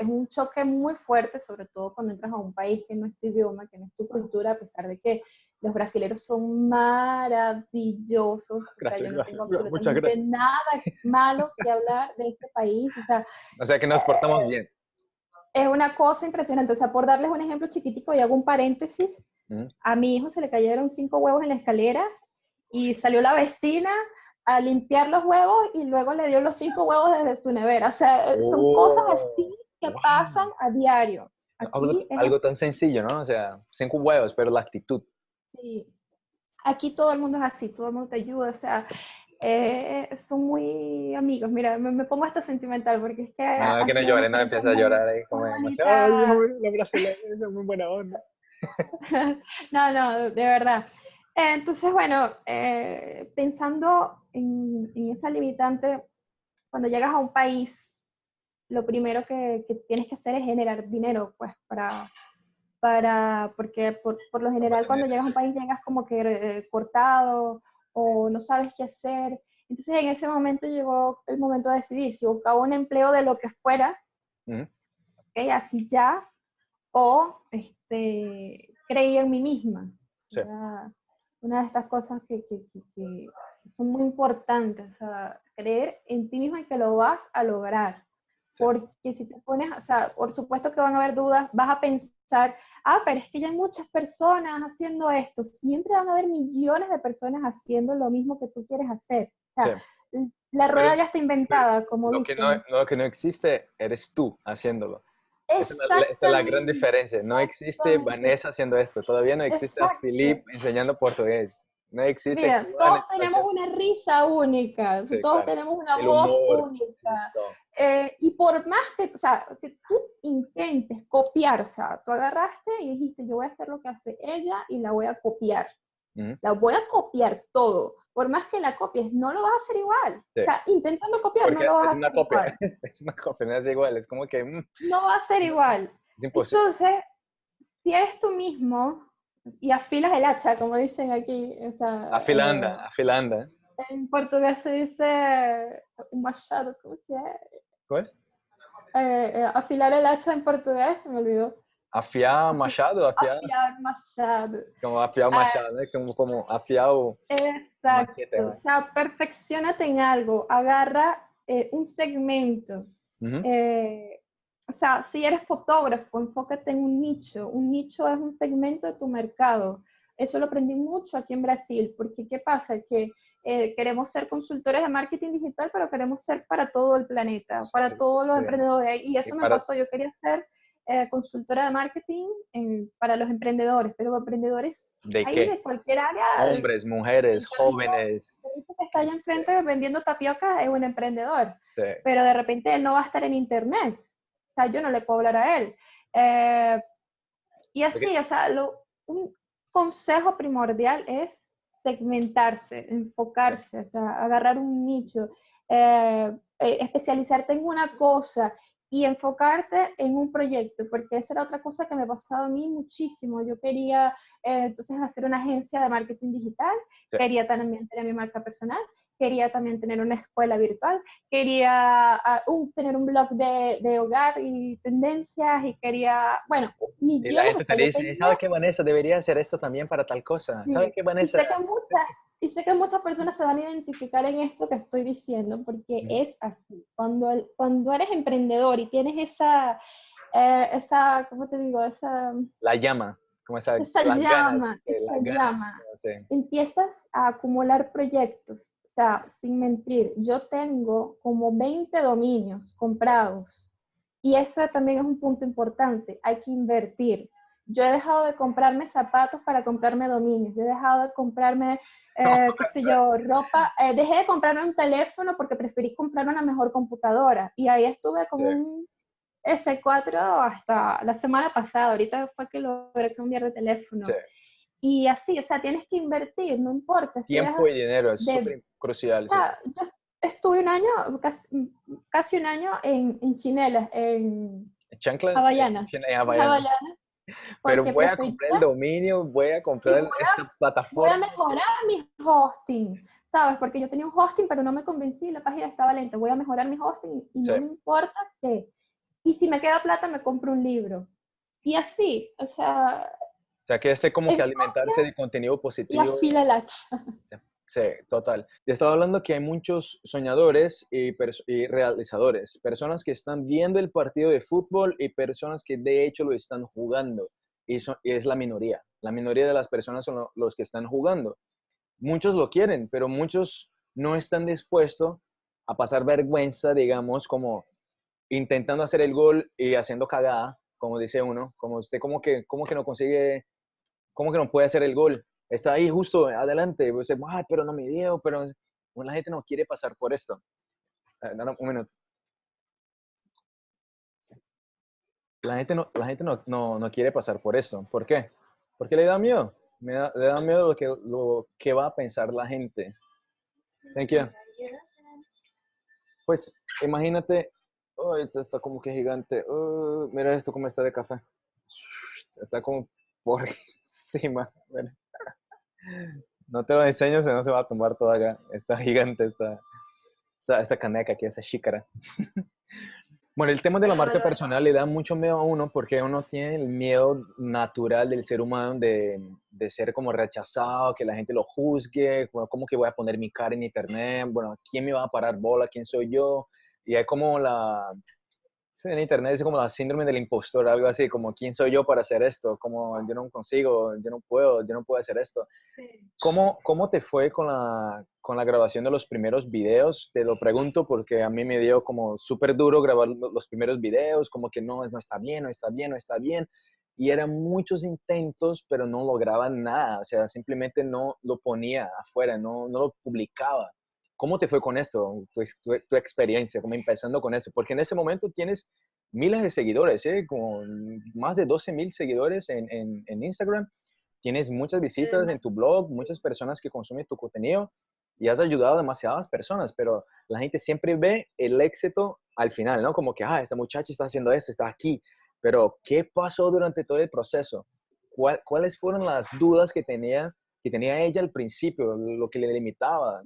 es un choque muy fuerte, sobre todo cuando entras a un país que no es tu idioma, que no es tu cultura, a pesar de que los brasileños son maravillosos. Gracias, yo no tengo absolutamente nada malo que hablar de este país. O sea, o sea que nos portamos eh, bien. Es una cosa impresionante. O sea, por darles un ejemplo chiquitico y hago un paréntesis, a mi hijo se le cayeron cinco huevos en la escalera y salió la vecina a limpiar los huevos y luego le dio los cinco huevos desde su nevera. O sea, son cosas oh. así que pasan a diario. algo, tan sencillo, ¿no? O sea, cinco huevos, pero la actitud. Sí. Aquí todo el mundo es así, todo el mundo te ayuda, o sea, eh, son muy amigos. Mira, me, pongo hasta sentimental porque es que... No, que no llore, no empieza a llorar ahí como ay, la brasileña es muy buena onda. no, no, de verdad. entonces, bueno, eh, pensando en, en, esa limitante, cuando llegas a un país lo primero que, tienes que hacer es generar dinero, pues, para, para porque por, lo general cuando llegas a un país llegas como que eh, cortado o no sabes qué hacer. Entonces en ese momento llegó el momento de decidir si buscaba un empleo de lo que fuera, así ya, o este, creía en mí misma. Una de estas cosas que, que, que, son muy importantes, o sea, creer en ti misma y que lo vas a lograr. Porque si te pones, o sea, por supuesto que van a haber dudas, vas a pensar, ah, pero es que ya hay muchas personas haciendo esto. Siempre van a haber millones de personas haciendo lo mismo que tú quieres hacer. O sea, La rueda ya está inventada, como lo Que no, lo que no existe eres tú haciéndolo. Esa es, la, gran diferencia. No existe Vanessa haciendo esto. Todavía no existe a Philip enseñando portugués. No existe. Mira, todos tenemos una risa única, todos tenemos una voz única. Eh, y por más que, o sea, que tú intentes copiar, o sea, tú agarraste y dijiste, yo voy a hacer lo que hace ella y la voy a copiar. La voy a copiar todo. Por más que la copies, no lo vas a hacer igual. O sea, intentando copiar, no lo vas a hacer copia. igual. es una copia, no es igual. Es como que... Mm. No va a ser igual. Es imposible. Entonces, si eres tú mismo, y afilas el hacha, como dicen aquí. O sea, afilanda, eh, afilanda. En portugués se dice un machado, ¿cómo es? ¿Cómo es? Eh, eh, afilar el hacha en portugués, me olvidó. Afiar machado, afiar. Afiar machado. Como afiar machado, ¿no? como, como afiar Exacto. O sea, perfeccionate en algo, agarra un segmento. O sea, si eres fotógrafo, enfócate en un nicho. Un nicho es un segmento de tu mercado. Eso lo aprendí mucho aquí en Brasil, porque ¿qué pasa? Que eh, queremos ser consultores de marketing digital, pero queremos ser para todo el planeta, para todos los emprendedores. Y eso me pasó, yo quería ser eh, consultora de marketing para los emprendedores, pero emprendedores ¿De qué? de cualquier área. Hombres, mujeres, jóvenes. El que está allá enfrente vendiendo tapioca es un emprendedor, Sí. pero de repente él no va a estar en internet. O sea, yo no le puedo hablar a él. Eh, y así, o sea, lo, un consejo primordial es segmentarse, enfocarse, o sea, agarrar un nicho, eh, eh, especializarte en una cosa y enfocarte en un proyecto, porque esa era otra cosa que me pasaba a mí muchísimo. Yo quería eh, entonces hacer una agencia de marketing digital, Sí. quería también tener mi marca personal, quería también tener una escuela virtual, quería ah, un- tener un blog de, de hogar y tendencias y quería, bueno, Y la millones, gente o sea, te dice, tenía- ¿sabes qué, Vanessa? Debería hacer esto también para tal cosa. Sí. ¿Sabes qué, y Vanessa? sé, que muchas, y sé que muchas personas se van a identificar en esto que estoy diciendo, porque Ujú. es así. Cuando, el- cuando eres emprendedor y tienes esa, eh, esa, ¿cómo te digo? Esa, La llama. Como esa, esa ganas, llama, las esa ganas, llama, no sé. empiezas a acumular proyectos. O sea, sin mentir, yo tengo como 20 dominios comprados. Y eso también es un punto importante. Hay que invertir. Yo he dejado de comprarme zapatos para comprarme dominios. Yo he dejado de comprarme, eh, qué sé yo, ropa. Eh, dejé de comprarme un teléfono porque preferí comprarme una mejor computadora. Y ahí estuve con Sí. un S4 hasta la semana pasada. Ahorita fue que logré cambiar de teléfono. Sí. Y así, o sea, tienes que invertir, no importa. Si Tiempo y dinero es súper crucial. o sí. sea, yo estuve un año, casi, casi un año en, en chinelas, en Chancla, Havaianas. En Havaianas. Havaianas, Pero porque voy a prefería- comprar el dominio, voy a comprar voy a- esta voy a plataforma. mejorar mi hosting, ¿sabes? Porque yo tenía un hosting, pero no me convencí, la página estaba lenta. Voy a mejorar mi hosting y Sí. no me importa qué. Y si me queda plata, me compro un libro. Y así, o sea, sea, que este como que alimentarse de contenido y positivo. afila el hacha. Sí, total. Te estaba hablando que hay muchos soñadores y, realizadores, personas que están viendo el partido de fútbol y personas que de hecho lo están jugando. Y es la minoría. La minoría de las personas son lo- los que están jugando. Muchos lo quieren, pero muchos no están dispuestos a pasar vergüenza, digamos, como intentando hacer el gol y haciendo cagada, como dice uno, como usted como que, como que no consigue, como que no puede hacer el gol está ahí justo adelante, usted, ay, pero no me dio, pero la gente no quiere pasar por esto. Eh, no, no, un minuto. La gente, no, la gente no, no, no quiere pasar por esto. ¿Por qué? Porque le da miedo. Me da- le da miedo lo que, lo que va a pensar la gente. Thank you. Pues imagínate, oh, esto está como que gigante. Oh, mira esto cómo está de café. Está como por encima. Mira. No te lo enseño, si no se va a tumbar toda acá. Está gigante esta, esta, esta caneca aquí, esa xícara. Bueno, el tema de la marca personal le da mucho miedo a uno porque uno tiene el miedo natural del ser humano de, de ser como rechazado, que la gente lo juzgue, bueno, cómo que voy a poner mi cara en internet, bueno, ¿quién me va a parar bola? ¿Quién soy yo? Y hay como la, sí, en internet es como la síndrome del impostor, algo así, como ¿quién soy yo para hacer esto? Como yo no consigo, yo no puedo, yo no puedo hacer esto. ¿Cómo, ¿Cómo te fue con la, con la grabación de los primeros videos? Te lo pregunto porque a mí me dio como súper duro grabar lo- los primeros videos, como que no, no está bien, no está bien, no está bien. Y eran muchos intentos, pero no lograba nada. O sea, simplemente no lo ponía afuera, no, no lo publicaba. ¿Cómo te fue con esto? Tu, tu, tu experiencia, como empezando con esto. Porque en ese momento tienes miles de seguidores, ¿eh? Como más de 12 mil seguidores en, en, en Instagram tienes muchas visitas Sí. en tu blog, muchas personas que consumen tu contenido y has ayudado a demasiadas personas, pero la gente siempre ve el éxito al final, ¿no? Como que, ah, esta muchacha está haciendo esto, está aquí, pero ¿qué pasó durante todo el proceso? ¿Cuál- ¿Cuáles fueron las dudas que tenía, que tenía ella al principio, lo que le limitaba?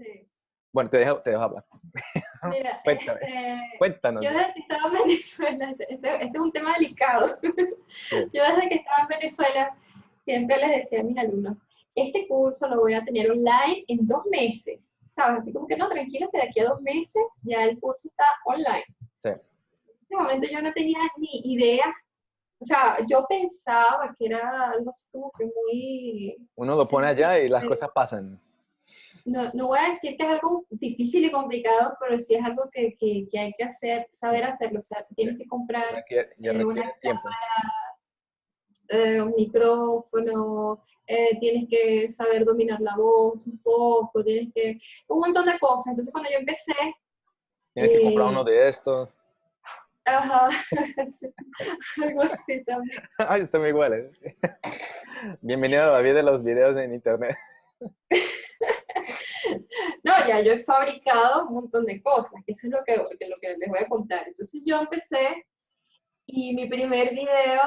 Bueno, te dejo, te dejo hablar. Mira, Cuéntame. este, Cuéntanos. Yo desde que estaba en Venezuela, este, este- este es un tema delicado. Yo desde que estaba en Venezuela siempre les decía a mis alumnos, este curso lo voy a tener online en dos meses. ¿Sabes? Así como que no, tranquilo, que de aquí a dos meses ya el curso está online. Sí. En ese momento yo no tenía ni idea. O sea, yo pensaba que era algo así como que muy... Uno lo pone allá y las cosas pasan. No, no, voy a decir que es algo difícil y complicado, pero sí es algo que, que, que hay que hacer, saber hacerlo. O sea, tienes que comprar eh, una tiempo. Eh, un micrófono, eh, tienes que saber dominar la voz un poco, tienes que... un montón de cosas. Entonces cuando yo empecé... Tienes que comprar uno de estos. Ajá, algo así también. Ay, está muy igual. Bienvenido a la vida de los videos en internet. No, ya yo he fabricado un montón de cosas, que eso es lo que, lo que les voy a contar. Entonces yo empecé y mi primer video,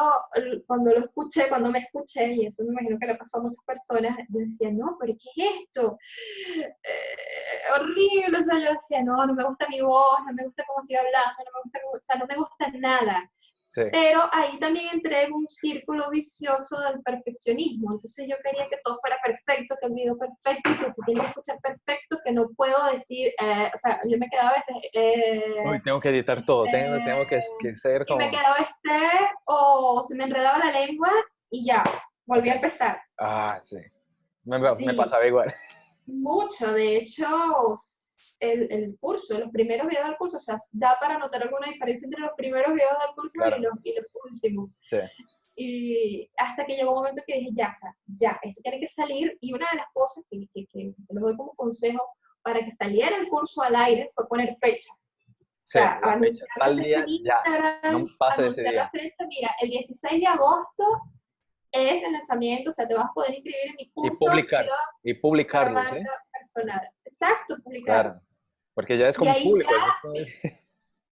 cuando lo escuché, cuando me escuché, y eso me imagino que le pasó a muchas personas, yo decía, no, pero ¿qué es esto? Eh, horrible, o sea, yo decía, no, no me gusta mi voz, no me gusta cómo estoy hablando, no me gusta, o sea, no me gusta nada. Pero ahí también entré en un círculo vicioso del perfeccionismo. Entonces yo quería que todo fuera perfecto, que el video perfecto, que se tiene que escuchar perfecto, que no puedo decir, eh, o sea, yo me quedaba a veces... Eh, tengo que editar todo, tengo, tengo que, que, ser como... Y me quedaba este, o se me enredaba la lengua y ya, volví a empezar. Ah, sí. Me, me pasaba igual. Mucho, de hecho, el, el, curso, los primeros videos del curso, o sea, da para notar alguna diferencia entre los primeros videos del curso y, los, y, los, últimos. Sí. Y hasta que llegó un momento que dije, ya, ya, esto tiene que salir. Y una de las cosas que, que, que se los doy como consejo para que saliera el curso al aire fue poner fecha. Sí, o sea, tal día ya, no pase ese día. La fecha, mira, el 16 de agosto es el lanzamiento, o sea, te vas a poder inscribir en mi curso. Y publicar, y publicarlo, ¿sí? Personal. Exacto, publicar. Claro, porque ya es como público.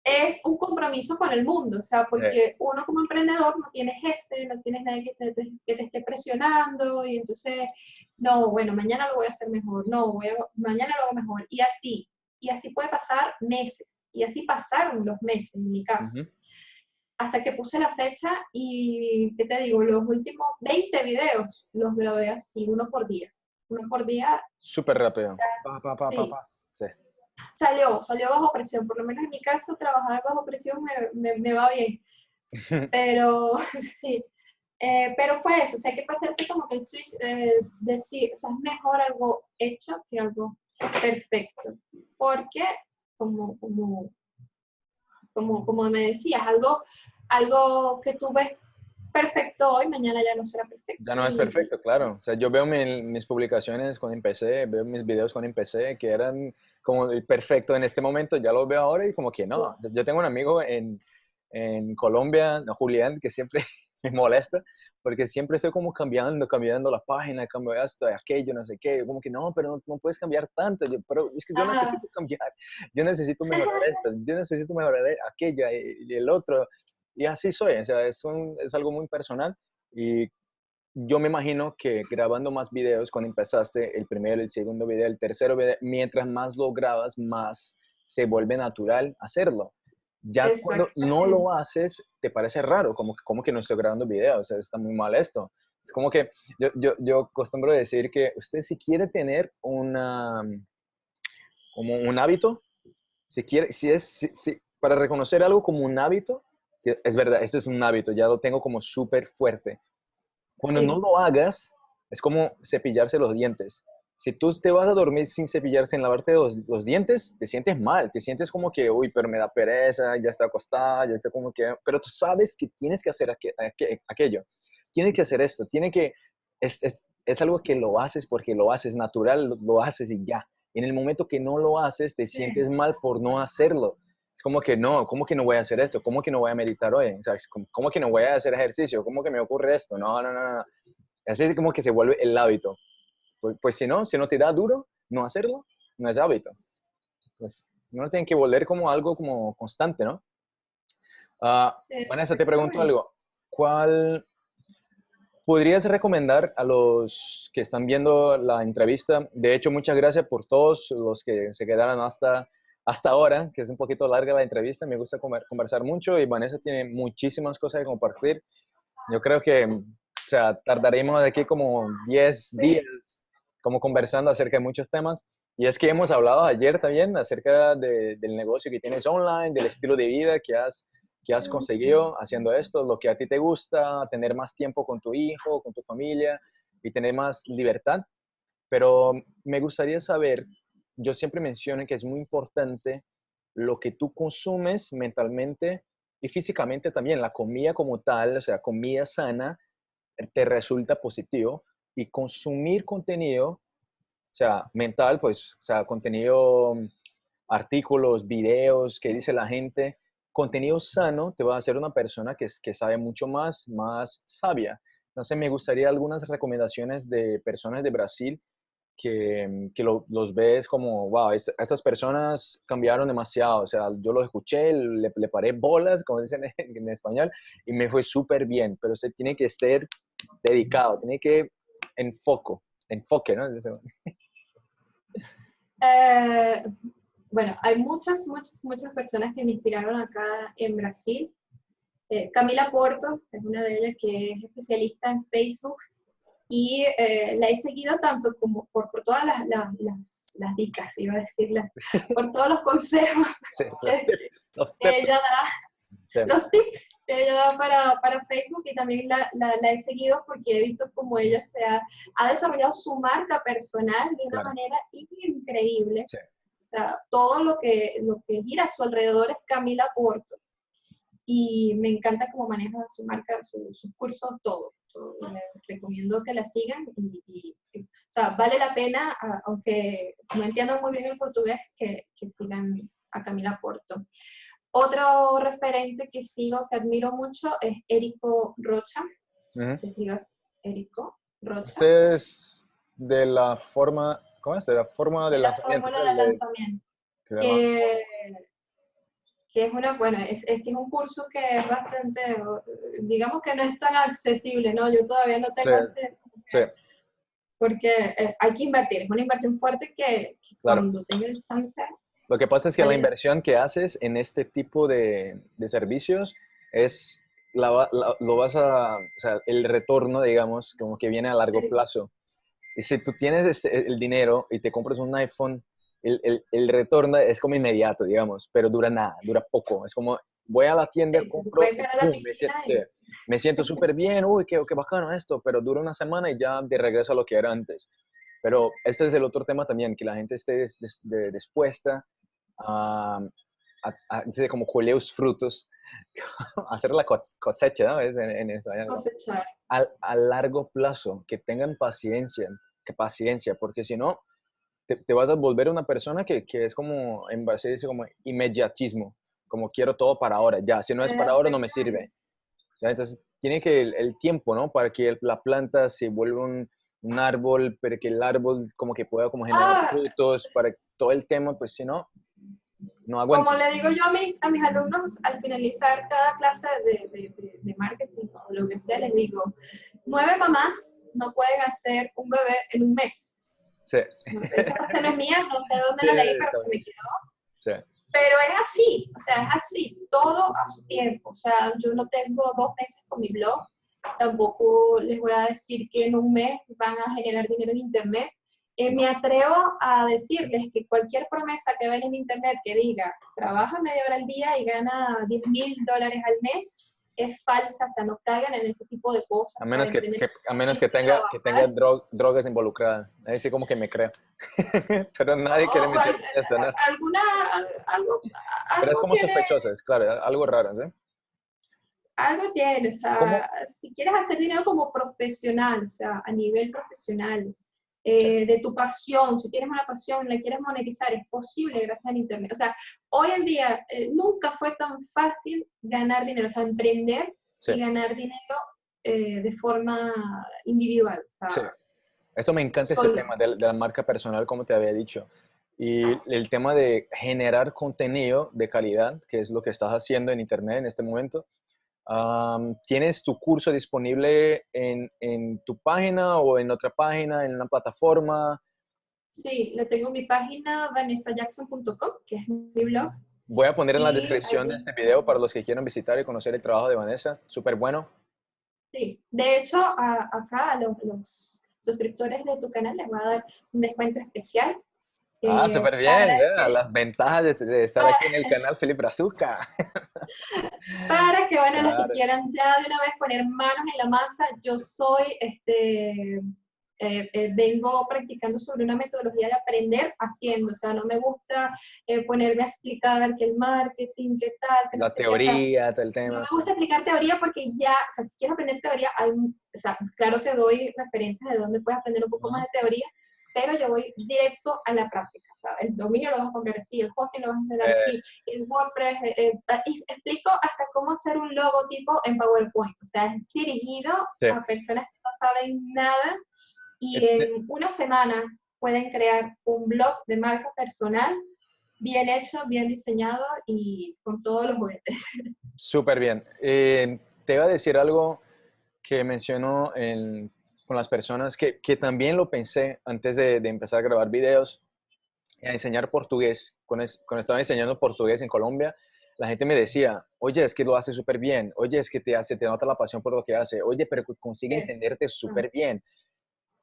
es, un compromiso con el mundo, o sea, porque uno como emprendedor no tiene jefe, no tienes nadie que te, que te, esté presionando y entonces, no, bueno, mañana lo voy a hacer mejor, no, voy mañana lo hago mejor, y así, y así puede pasar meses, y así pasaron los meses en mi caso hasta que puse la fecha y, ¿qué te digo? Los últimos 20 videos los grabé así, uno por día. Uno por día. Súper rápido. Pa, pa, pa, pa, sí. Salió, salió bajo presión. Por lo menos en mi caso, trabajar bajo presión me, me, va bien. Pero, sí. Eh, pero fue eso, o sea, que pasarte como que el switch, eh, decir, o sea, es mejor algo hecho que algo perfecto. Porque, como, como como, como me decías, algo, algo que tú ves perfecto hoy, mañana ya no será perfecto. Ya no es perfecto, claro. O sea, yo veo mis publicaciones con empecé, veo mis videos con empecé que eran como perfecto en este momento, ya los veo ahora y como que no. Yo tengo un amigo en, en Colombia, Julián, que siempre me molesta porque siempre estoy como cambiando, cambiando la página, cambio esto, aquello, no sé qué, como que no, pero no, puedes cambiar tanto, pero es que yo necesito cambiar, yo necesito mejorar esto, yo necesito mejorar aquello y, el otro, y así soy, o sea, es, es algo muy personal y yo me imagino que grabando más videos, cuando empezaste el primero, el segundo video, el tercero video, mientras más lo grabas, más se vuelve natural hacerlo. Ya cuando no lo haces, te parece raro, como, como que no estoy grabando videos, o sea, está muy mal esto. Es como que yo, yo, yo acostumbro decir que usted si quiere tener una, como un hábito, si quiere, si es, si, para reconocer algo como un hábito, que es verdad, esto es un hábito, ya lo tengo como súper fuerte. Cuando no lo hagas, es como cepillarse los dientes si tú te vas a dormir sin cepillarse, sin lavarte los, los, dientes, te sientes mal, te sientes como que, uy, pero me da pereza, ya está acostada, ya está como que, pero tú sabes que tienes que hacer aquello, tienes que hacer esto, tiene que, es, es, es, algo que lo haces porque lo haces natural, lo, haces y ya. en el momento que no lo haces, te sientes mal por no hacerlo. Es como que no, ¿cómo que no voy a hacer esto? ¿Cómo que no voy a meditar hoy? ¿Cómo, ¿Cómo que no voy a hacer ejercicio? ¿Cómo que me ocurre esto? No, no, no, no. Así es como que se vuelve el hábito. Pues, pues, si no, si no te da duro no hacerlo, no es hábito. Pues no tiene que volver como algo como constante, ¿no? Uh, Vanessa, te pregunto algo. ¿Cuál podrías recomendar a los que están viendo la entrevista? De hecho, muchas gracias por todos los que se quedaron hasta, hasta ahora, que es un poquito larga la entrevista. Me gusta conversar mucho y Vanessa tiene muchísimas cosas que compartir. Yo creo que, o sea, tardaremos de aquí como 10 días como conversando acerca de muchos temas. Y es que hemos hablado ayer también acerca del negocio que tienes online, del estilo de vida que has, que has conseguido haciendo esto, lo que a ti te gusta, tener más tiempo con tu hijo, con tu familia y tener más libertad. pero me gustaría saber, yo siempre menciono que es muy importante lo que tú consumes mentalmente y físicamente también, la comida como tal, o sea, comida sana, te resulta positivo y consumir contenido, o sea, mental, pues, o sea, contenido, artículos, videos, que dice la gente, contenido sano te va a hacer una persona que, que sabe mucho más, más sabia. Entonces, me gustaría algunas recomendaciones de personas de Brasil que, que los ves como, wow, estas personas cambiaron demasiado. O sea, yo los escuché, le, le paré bolas, como dicen en, en español, y me fue súper bien. Pero usted tiene que ser dedicado, tiene que enfoco, enfoque, ¿no? Eh, bueno, hay muchas, muchas, muchas personas que me inspiraron acá en Brasil. Eh, Camila Porto es una de ellas que es especialista en Facebook y eh, la he seguido tanto como por, por todas las, las, las, dicas, iba a decirlas, por todos los consejos los tips, los que ella da, los tips que ella da para, para Facebook y también la, la, he seguido porque he visto cómo ella se ha, ha desarrollado su marca personal de una manera increíble. O sea, todo lo que, lo que gira a su alrededor es Camila Porto. Y me encanta cómo maneja su marca, sus su cursos, todo recomiendo que la sigan y, o sea, vale la pena, aunque no entiendo muy bien el portugués, que, que sigan a Camila Porto. Otro referente que sigo, que admiro mucho, es Érico Rocha. Se Érico Rocha. Este es de la forma, ¿cómo es? De la forma de, de lanzamiento. La de lanzamiento. Que, que es una, bueno, es, es, que es un curso que es bastante, digamos que no es tan accesible, ¿no? Yo todavía no tengo acceso. Sí. Porque eh, hay que invertir, es una inversión fuerte que, cuando tengas chance... Lo que pasa es que la inversión que haces en este tipo de, de servicios es, la, lo vas a, o sea, el retorno, digamos, como que viene a largo plazo. Y si tú tienes este, el dinero y te compras un iPhone el, el, el, retorno es como inmediato, digamos, pero dura nada, dura poco. Es como, voy a la tienda, compro, me siento súper bien, uy, qué, qué bacano esto, pero dura una semana y ya de regreso a lo que era antes. Pero este es el otro tema también, que la gente esté dispuesta a, a, a, como coleos frutos, hacer la cosecha, ¿no? Es en, en eso, a, a largo plazo, que tengan paciencia, que paciencia, porque si no, te, vas a volver una persona que, que, es como, en base dice como inmediatismo, como quiero todo para ahora, ya, si no es para ahora no me sirve. Entonces, tiene que el, el, tiempo, ¿no? Para que la planta se vuelva un, un, árbol, para que el árbol como que pueda como generar ah. frutos, para todo el tema, pues si no, no. Como le digo yo a mis, a mis alumnos al finalizar cada clase de, de, de marketing o lo que sea, les digo, nueve mamás no pueden hacer un bebé en un mes Sí. Esa frase no es mía, no sé dónde la leí, pero se me quedó. Sí. Pero es así, o sea, es así, todo a su tiempo. O sea, yo no tengo dos meses con mi blog, tampoco les voy a decir que en un mes van a generar dinero en Internet. Eh, me atrevo a decirles que cualquier promesa que ven en Internet que diga, trabaja media hora al día y gana 10 mil dólares al mes, es falsa, o sea, no caigan en ese tipo de cosas. A menos que, a menos que tenga, que tenga drogas involucradas. Ahí sí como que me creo. Pero nadie quiere meter esto, ¿no? Alguna, algo, Pero es como sospechoso, es claro, algo raro, ¿sí? Algo tiene, o sea, si quieres hacer dinero como profesional, o sea, a nivel profesional, eh, de tu pasión, si tienes una pasión, la quieres monetizar, es posible gracias al Internet. O sea, hoy en día eh, nunca fue tan fácil ganar dinero, o sea, emprender y ganar dinero eh, de forma individual. O sí. Esto me encanta este tema de, de la marca personal, como te había dicho. Y el tema de generar contenido de calidad, que es lo que estás haciendo en Internet en este momento, ¿Tienes tu curso disponible en, en, tu página o en otra página, en una plataforma? Sí, lo tengo en mi página vanessajackson.com, que es mi blog. Voy a poner en la descripción de este video para los que quieran visitar y conocer el trabajo de Vanessa. Súper bueno. Sí, de hecho, acá a los, los suscriptores de tu canal les voy a dar un descuento especial Ah, eh, súper bien, las ventajas de, estar aquí en el canal Felipe Brazuca. Para que, bueno, los que quieran ya de una vez poner manos en la masa, yo soy este, eh, eh, vengo practicando sobre una metodología de aprender haciendo, o sea, no me gusta eh, ponerme a explicar que el marketing, qué tal, que la teoría, todo el tema. No me gusta explicar teoría porque ya, o sea, si quieres aprender teoría, hay, o sea, claro que doy referencias de dónde puedes aprender un poco más de teoría, pero yo voy directo a la práctica, el dominio lo vas a poner así, el hosting lo vas a hacer así, el WordPress, y explico hasta cómo hacer un logotipo en PowerPoint, o sea, es dirigido a personas que no saben nada y en una semana pueden crear un blog de marca personal bien hecho, bien diseñado y con todos los juguetes. Súper bien. Eh, te iba a decir algo que menciono con las personas, que, que, también lo pensé antes de, de, empezar a grabar videos, a enseñar portugués. Cuando, cuando estaba enseñando portugués en Colombia, la gente me decía, oye, es que lo hace súper bien, oye, es que te hace, te nota la pasión por lo que hace, oye, pero consigue entenderte súper bien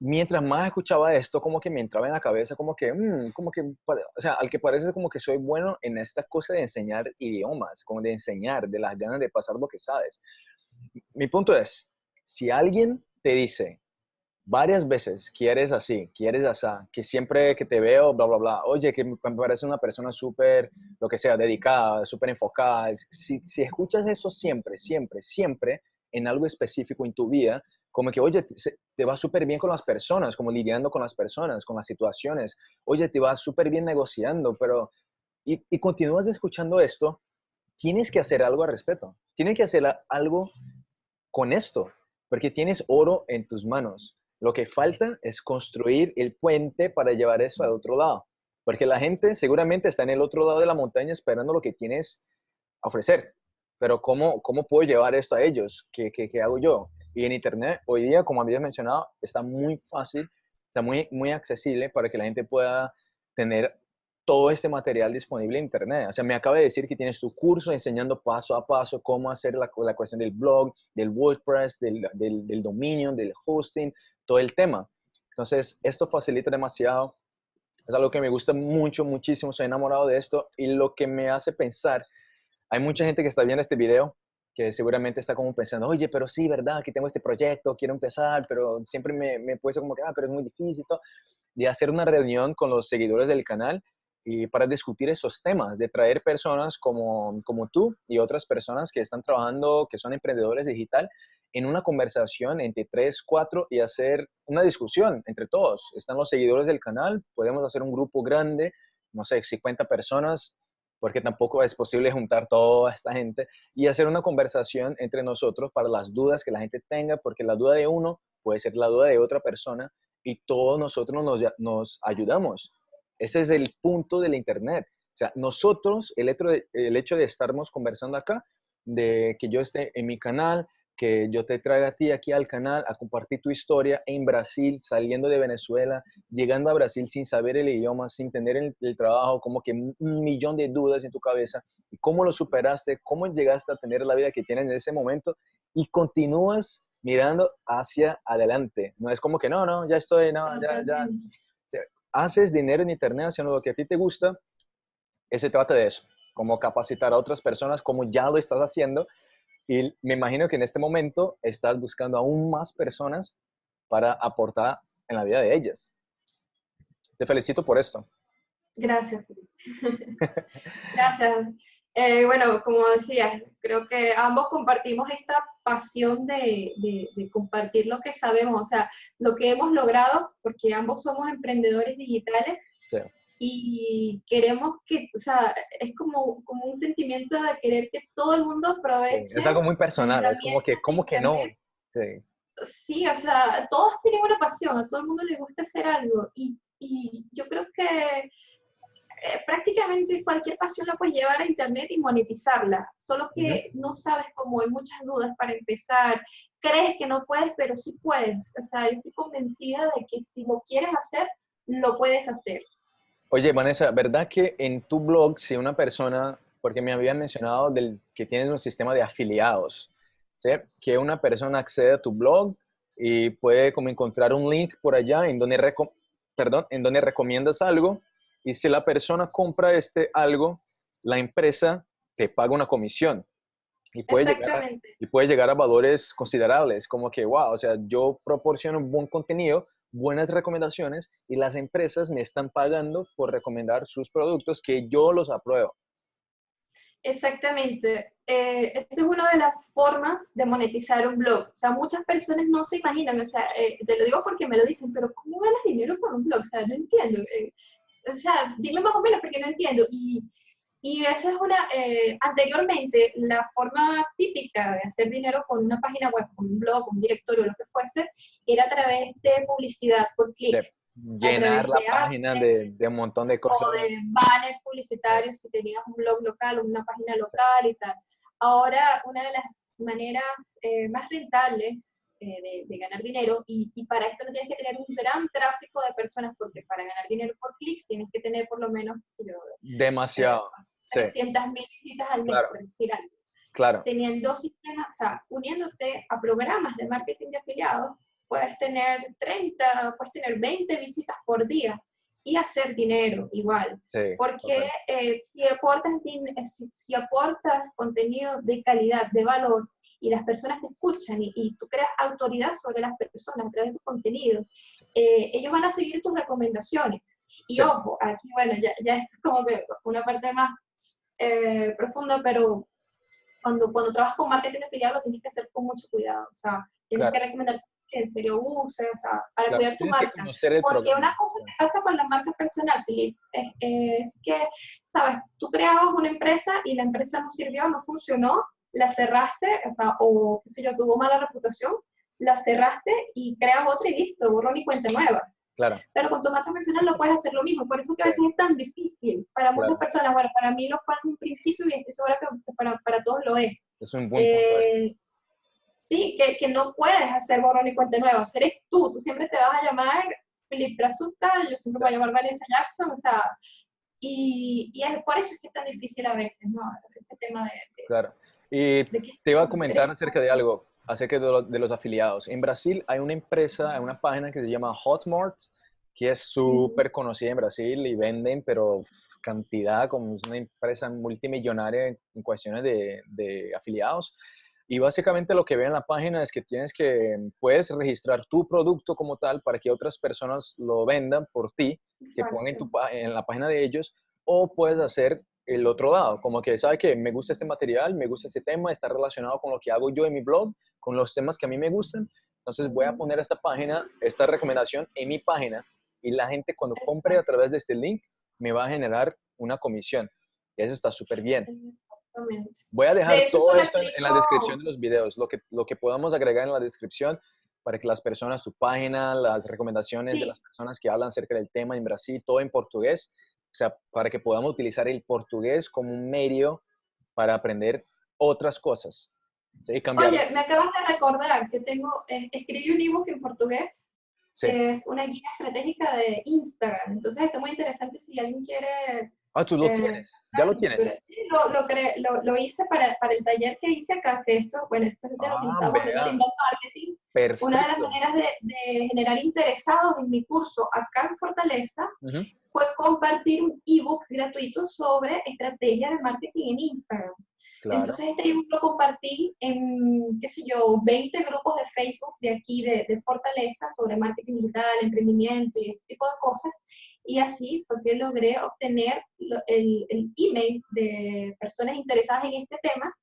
mientras más escuchaba esto, como que me entraba en la cabeza, como que, mm, como que, o sea, al que parece como que soy bueno en esta cosa de enseñar idiomas, como de enseñar, de las ganas de pasar lo que sabes. Mi punto es, si alguien te dice varias veces que eres así, que eres así, que siempre que te veo, bla, bla, bla, oye, que me parece una persona súper, lo que sea, dedicada, súper enfocada, si, si escuchas eso siempre, siempre, siempre, en algo específico en tu vida, como que, oye, te, va súper bien con las personas, como lidiando con las personas, con las situaciones, oye, te va súper bien negociando, pero, y, y continúas escuchando esto, tienes que hacer algo al respecto, tienes que hacer algo con esto, porque tienes oro en tus manos. Lo que falta es construir el puente para llevar eso al otro lado, porque la gente seguramente está en el otro lado de la montaña esperando lo que tienes a ofrecer. Pero ¿cómo, cómo puedo llevar esto a ellos? ¿Qué, qué, qué hago yo? Y en Internet, hoy día, como habías mencionado, está muy fácil, está muy, muy accesible para que la gente pueda tener todo este material disponible en Internet. O sea, me acaba de decir que tienes tu curso enseñando paso a paso cómo hacer la, la cuestión del blog, del WordPress, del, del, del, dominio, del hosting, todo el tema. Entonces, esto facilita demasiado. Es algo que me gusta mucho, muchísimo. Soy enamorado de esto y lo que me hace pensar, hay mucha gente que está viendo este video que seguramente está como pensando, oye, pero sí, ¿verdad? Que tengo este proyecto, quiero empezar, pero siempre me, me puesto como que, ah, pero es muy difícil, de hacer una reunión con los seguidores del canal y para discutir esos temas, de traer personas como, como tú y otras personas que están trabajando, que son emprendedores digital, en una conversación entre tres, cuatro y hacer una discusión entre todos. Están los seguidores del canal, podemos hacer un grupo grande, no sé, 50 personas, porque tampoco es posible juntar toda esta gente y hacer una conversación entre nosotros para las dudas que la gente tenga, porque la duda de uno puede ser la duda de otra persona y todos nosotros nos, nos ayudamos. Ese es el punto del Internet. O sea, nosotros, el hecho, de, el hecho de estarnos conversando acá, de que yo esté en mi canal, que yo te traiga a ti aquí al canal a compartir tu historia en Brasil, saliendo de Venezuela, llegando a Brasil sin saber el idioma, sin tener el, trabajo, como que un millón de dudas en tu cabeza, y cómo lo superaste, cómo llegaste a tener la vida que tienes en ese momento y continúas mirando hacia adelante. No es como que no, no, ya estoy, no, ya, ya. haces dinero en internet haciendo lo que a ti te gusta, ese trata de eso, como capacitar a otras personas como ya lo estás haciendo y me imagino que en este momento estás buscando aún más personas para aportar en la vida de ellas. Te felicito por esto. Gracias. Gracias. Eh, bueno, como decía, creo que ambos compartimos esta pasión de, de, compartir lo que sabemos, o sea, lo que hemos logrado, porque ambos somos emprendedores digitales. Sí y queremos que, o sea, es como, como un sentimiento de querer que todo el mundo aproveche. es algo muy personal, es como que, ¿cómo que no? Sí. sí, o sea, todos tienen una pasión, a todo el mundo le gusta hacer algo y, y yo creo que eh, prácticamente cualquier pasión la puedes llevar a internet y monetizarla, solo que no sabes cómo, hay muchas dudas para empezar, crees que no puedes, pero sí puedes, o sea, yo estoy convencida de que si lo quieres hacer, lo puedes hacer. Oye, Vanessa, ¿verdad que en tu blog, si una persona, porque me habían mencionado del, que tienes un sistema de afiliados, ¿sí? que una persona accede a tu blog y puede como encontrar un link por allá en donde, perdón, en donde recomiendas algo y si la persona compra este algo, la empresa te paga una comisión. Y puede, llegar a, y puede llegar a valores considerables, como que, wow, o sea, yo proporciono buen contenido, buenas recomendaciones y las empresas me están pagando por recomendar sus productos que yo los apruebo. Exactamente. Eh, esa es una de las formas de monetizar un blog. O sea, muchas personas no se imaginan, o sea, eh, te lo digo porque me lo dicen, pero ¿cómo ganas dinero con un blog? O sea, no entiendo. Eh, o sea, dime más o menos porque no entiendo. Y, y esa es una, eh, anteriormente, la forma típica de hacer dinero con una página web, con un blog, un directorio, lo que fuese, era a través de publicidad por clic llenar la página de, de, un montón de cosas. O de banners publicitarios si tenías un blog local o una página local y tal. Ahora, una de las maneras eh, más rentables eh, de, ganar dinero, y, y, para esto no tienes que tener un gran tráfico de personas, porque para ganar dinero por clics tienes que tener por lo menos, si demasiado. Eh, 300 mil visitas al mes, por decir algo. Claro. Teniendo sistemas, o sea, uniéndote a programas de marketing de afiliados, puedes tener 30, puedes tener 20 visitas por día y hacer dinero igual. Porque eh, si, aportas, eh, si, aportas contenido de calidad, de valor, y las personas te escuchan y, tú creas autoridad sobre las personas a través de tu contenido, eh, ellos van a seguir tus recomendaciones. Y ojo, aquí, bueno, ya, ya es como que una parte más profunda, pero cuando, cuando trabajas con marketing afiliado lo tienes que hacer con mucho cuidado. O sea, tienes que recomendar que en serio uses, o sea, para cuidar tu marca. Porque una cosa que pasa con la marca personal, es, que, sabes, tú creabas una empresa y la empresa no sirvió, no funcionó, la cerraste, o sea, o qué sé yo, tuvo mala reputación, la cerraste y creas otra y listo, borrón y cuenta nueva. Claro. Pero con tu marca personal no puedes hacer lo mismo, por eso que a veces es tan difícil. Para muchas personas, bueno, para mí lo fue en un principio y estoy segura que para, para todos lo es. Es un buen. Eh, sí, que, que, no puedes hacer borrón y cuenta nueva, eres tú, tú siempre te vas a llamar Felipe Brazuta, yo siempre voy a llamar Vanessa Jackson, o sea, y, y, es por eso es que es tan difícil a veces, ¿no? Ese tema de... claro. Y te iba a comentar acerca de algo, acerca de, de, los afiliados. En Brasil hay una empresa, hay una página que se llama Hotmart, que es súper conocida en Brasil y venden, pero cantidad, como es una empresa multimillonaria en cuestiones de, de afiliados. Y básicamente lo que ve en la página es que tienes que, puedes registrar tu producto como tal para que otras personas lo vendan por ti, que pongan en, tu, en la página de ellos, o puedes hacer el otro lado, como que sabe que me gusta este material, me gusta este tema, está relacionado con lo que hago yo en mi blog, con los temas que a mí me gustan, entonces voy a poner esta página, esta recomendación en mi página y la gente cuando compre a través de este link me va a generar una comisión. Y eso está súper bien. Voy a dejar todo esto en, la descripción de los videos, lo que, lo que podamos agregar en la descripción para que las personas, tu página, las recomendaciones de las personas que hablan acerca del tema en Brasil, todo en portugués, o sea, para que podamos utilizar el portugués como un medio para aprender otras cosas. ¿sí? Oye, me acabas de recordar que tengo, eh, escribí un ebook en portugués, que es una guía estratégica de Instagram, entonces está muy interesante si alguien quiere Ah, tú lo eh, tienes, ya lo tienes. Sí, lo, lo, lo, lo, hice para, para, el taller que hice acá, que esto, bueno, esto es de lo que ah, estamos en marketing. Perfecto. Una de las maneras de, de, generar interesados en mi curso acá en Fortaleza fue compartir un ebook gratuito sobre estrategias de marketing en Instagram. Entonces este ebook lo compartí en, qué sé yo, 20 grupos de Facebook de aquí, de, de Fortaleza, sobre marketing digital, emprendimiento y este tipo de cosas y así fue que logré obtener el, el email de personas interesadas en este tema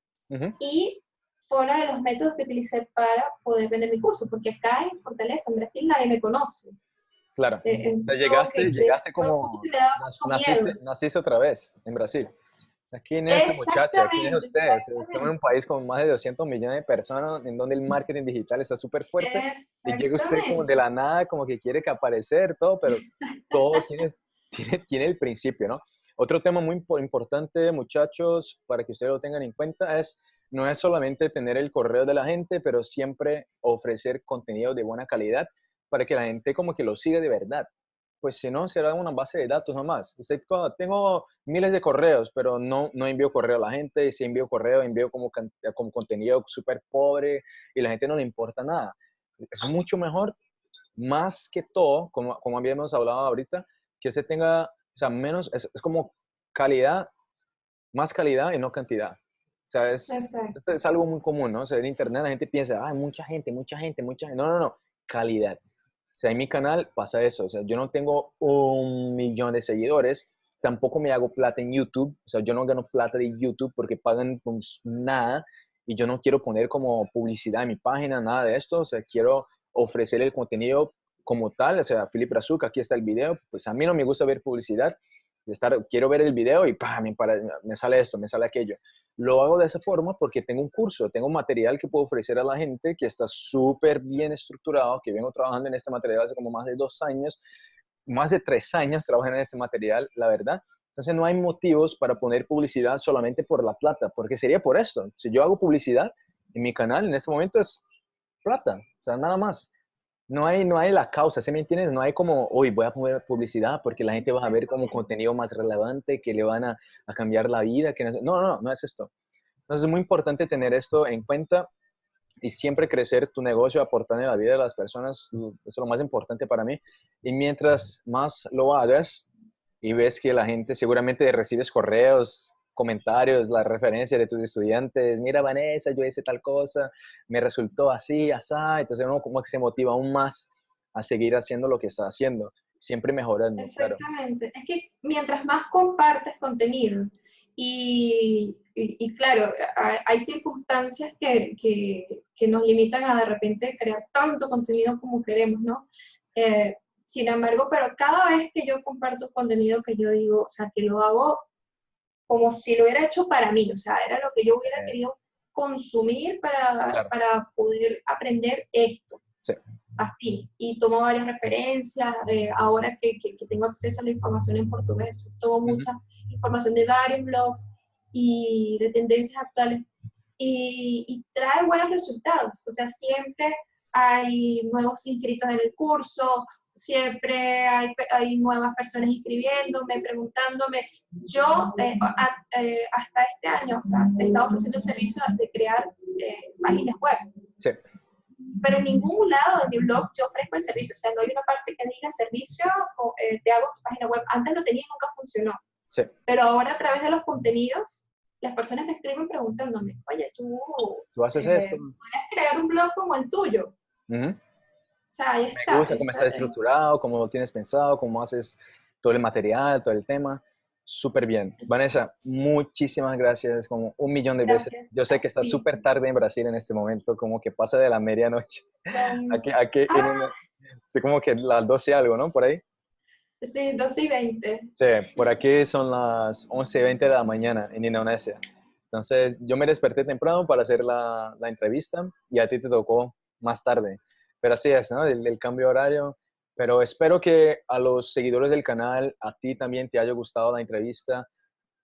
y fue uno de los métodos que utilicé para poder vender mi curso, porque acá en Fortaleza, en Brasil, nadie me conoce. Claro, eh, o sea, llegaste, llegaste como, naciste, naciste otra vez en Brasil. Aquí en esta muchacha, aquí en ustedes. Estamos en un país con más de 200 millones de personas en donde el marketing digital está súper fuerte y llega usted como de la nada, como que quiere que aparecer todo, pero todo tiene, tiene, tiene el principio, ¿no? Otro tema muy importante, muchachos, para que ustedes lo tengan en cuenta, es no es solamente tener el correo de la gente, pero siempre ofrecer contenido de buena calidad para que la gente como que lo siga de verdad pues si no, será una base de datos nomás. Usted, tengo miles de correos, pero no, no envío correo a la gente. Si envío correo, envío como, como contenido súper pobre y la gente no le importa nada. Es mucho mejor, más que todo, como, como habíamos hablado ahorita, que usted tenga, o sea, menos, es, es como calidad, más calidad y no cantidad. sea, es, es, algo muy común, ¿no? O sea, en internet la gente piensa, ah, mucha gente, mucha gente, mucha gente. No, no, no, calidad. Sea, en mi canal pasa eso. O sea, yo no tengo un millón de seguidores, tampoco me hago plata en YouTube. O sea, yo no gano plata de YouTube porque pagan pues, nada y yo no quiero poner como publicidad en mi página, nada de esto. O sea, quiero ofrecer el contenido como tal. O sea, Felipe Razuca, aquí está el video. Pues a mí no me gusta ver publicidad estar, quiero ver el video y me, me sale esto, me sale aquello. Lo hago de esa forma porque tengo un curso, tengo un material que puedo ofrecer a la gente que está súper bien estructurado, que vengo trabajando en este material hace como más de dos años, más de tres años trabajando en este material, la verdad. Entonces no hay motivos para poner publicidad solamente por la plata, porque sería por esto. Si yo hago publicidad en mi canal en este momento es plata, o sea, nada más no hay, no hay la causa, ¿se me entiendes? No hay como, hoy voy a poner publicidad porque la gente va a ver como contenido más relevante, que le van a, cambiar la vida. Que no, no, no, es esto. Entonces es muy importante tener esto en cuenta y siempre crecer tu negocio aportando en la vida de las personas. Es lo más importante para mí. Y mientras más lo hagas y ves que la gente seguramente recibes correos, comentarios, las referencias de tus estudiantes, mira Vanessa, yo hice tal cosa, me resultó así, así, entonces uno como que se motiva aún más a seguir haciendo lo que está haciendo, siempre mejorando. Exactamente, es que mientras más compartes contenido y, y, claro, hay, circunstancias que, que, que, nos limitan a de repente crear tanto contenido como queremos, ¿no? Eh, sin embargo, pero cada vez que yo comparto contenido que yo digo, o sea, que lo hago como si lo hubiera hecho para mí, o sea, era lo que yo hubiera querido consumir para, para poder aprender esto. Sí. Así, y tomo varias referencias, de ahora que, que, tengo acceso a la información en portugués, tomo mucha información de varios blogs y de tendencias actuales y, y trae buenos resultados, o sea, siempre hay nuevos inscritos en el curso, siempre hay, hay nuevas personas inscribiéndome, preguntándome. Yo eh, eh, hasta este año o sea, he estado ofreciendo el servicio de crear eh, páginas web. Sí. Pero en ningún lado de mi blog yo ofrezco el servicio. O sea, no hay una parte que diga servicio o te hago tu página web. Antes lo tenía y nunca funcionó. Sí. Pero ahora a través de los contenidos, las personas me escriben preguntándome, oye, tú, ¿Tú haces esto? ¿Puedes crear un blog como el tuyo? Me gusta cómo está estructurado, cómo lo tienes pensado, cómo haces todo el material, todo el tema. Súper bien. Vanessa, muchísimas gracias, como un millón de veces. Yo sé que está súper tarde en Brasil en este momento, como que pasa de la medianoche. Aquí, aquí ah. como que las 12 algo, ¿no? Por ahí. Sí, 12 y 20. Sí, por aquí son las 11 y 20 de la mañana en Indonesia. Entonces, yo me desperté temprano para hacer la, la entrevista y a ti te tocó más tarde. Pero así es, ¿no? El, cambio horario. Pero espero que a los seguidores del canal, a ti también te haya gustado la entrevista.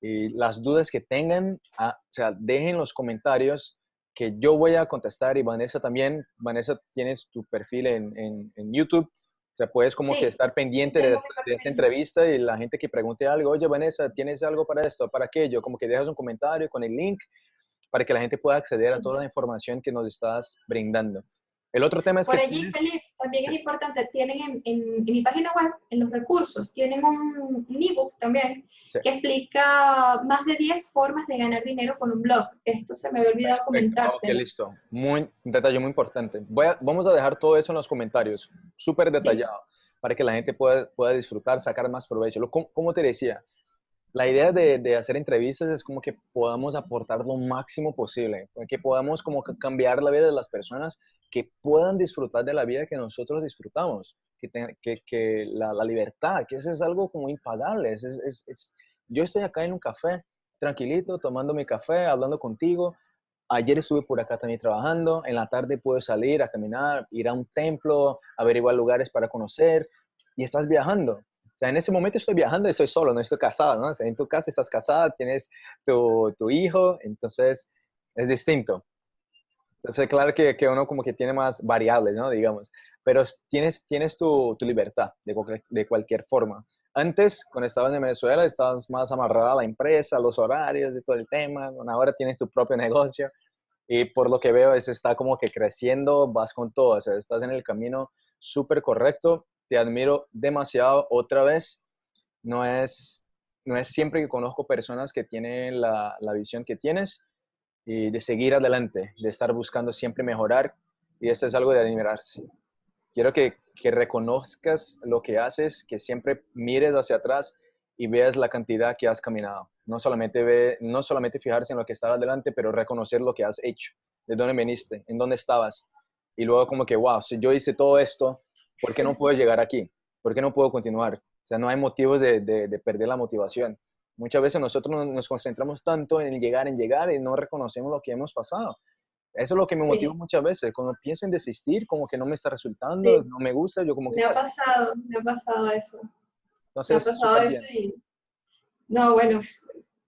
Y las dudas que tengan, ah, o sea, dejen los comentarios que yo voy a contestar y Vanessa también. Vanessa, tienes tu perfil en, en, YouTube. O sea, puedes como que estar pendiente de, de, esta entrevista y la gente que pregunte algo, oye, Vanessa, ¿tienes algo para esto, para aquello? Como que dejas un comentario con el link para que la gente pueda acceder a toda la información que nos estás brindando. El otro tema es Por que... allí, Felipe, también es importante, tienen en, en, mi página web, en los recursos, tienen un, un ebook también que explica más de 10 formas de ganar dinero con un blog. Esto se me había olvidado comentar. Ok, listo. Muy, un detalle muy importante. Voy a, vamos a dejar todo eso en los comentarios, súper detallado, para que la gente pueda, pueda disfrutar, sacar más provecho. Como, como te decía, la idea de, de, hacer entrevistas es como que podamos aportar lo máximo posible, que podamos como cambiar la vida de las personas, que puedan disfrutar de la vida que nosotros disfrutamos, que, que, que la, la, libertad, que eso es algo como impagable. Es, es, es, yo estoy acá en un café, tranquilito, tomando mi café, hablando contigo. Ayer estuve por acá también trabajando, en la tarde puedo salir a caminar, ir a un templo, averiguar lugares para conocer y estás viajando. O sea, en ese momento estoy viajando y estoy solo, no estoy casado, ¿no? O sea, en tu casa estás casada, tienes tu, tu hijo, entonces es distinto. Claro que, que, uno como que tiene más variables, ¿no? Digamos, pero tienes, tienes tu, tu libertad de cualquier, de cualquier forma. Antes, cuando estabas en Venezuela, estabas más amarrada a la empresa, a los horarios y todo el tema. ahora tienes tu propio negocio y por lo que veo es está como que creciendo, vas con todo, estás en el camino súper correcto te admiro demasiado otra vez. No es, no es siempre que conozco personas que tienen la, la visión que tienes y de seguir adelante, de estar buscando siempre mejorar y esto es algo de admirarse. Quiero que, que reconozcas lo que haces, que siempre mires hacia atrás y veas la cantidad que has caminado. No solamente, ve, no solamente fijarse en lo que está adelante, pero reconocer lo que has hecho, de dónde viniste, en dónde estabas. Y luego como que, wow, si yo hice todo esto, ¿por qué no puedo llegar aquí? ¿Por qué no puedo continuar? O sea, no hay motivos de, de, perder la motivación. Muchas veces nosotros nos concentramos tanto en llegar, en llegar y no reconocemos lo que hemos pasado. Eso es lo que me motiva muchas veces. Cuando pienso en desistir, como que no me está resultando, no me gusta, yo como que... Me ha pasado, me ha pasado eso. Entonces, me ha pasado eso y... No, bueno,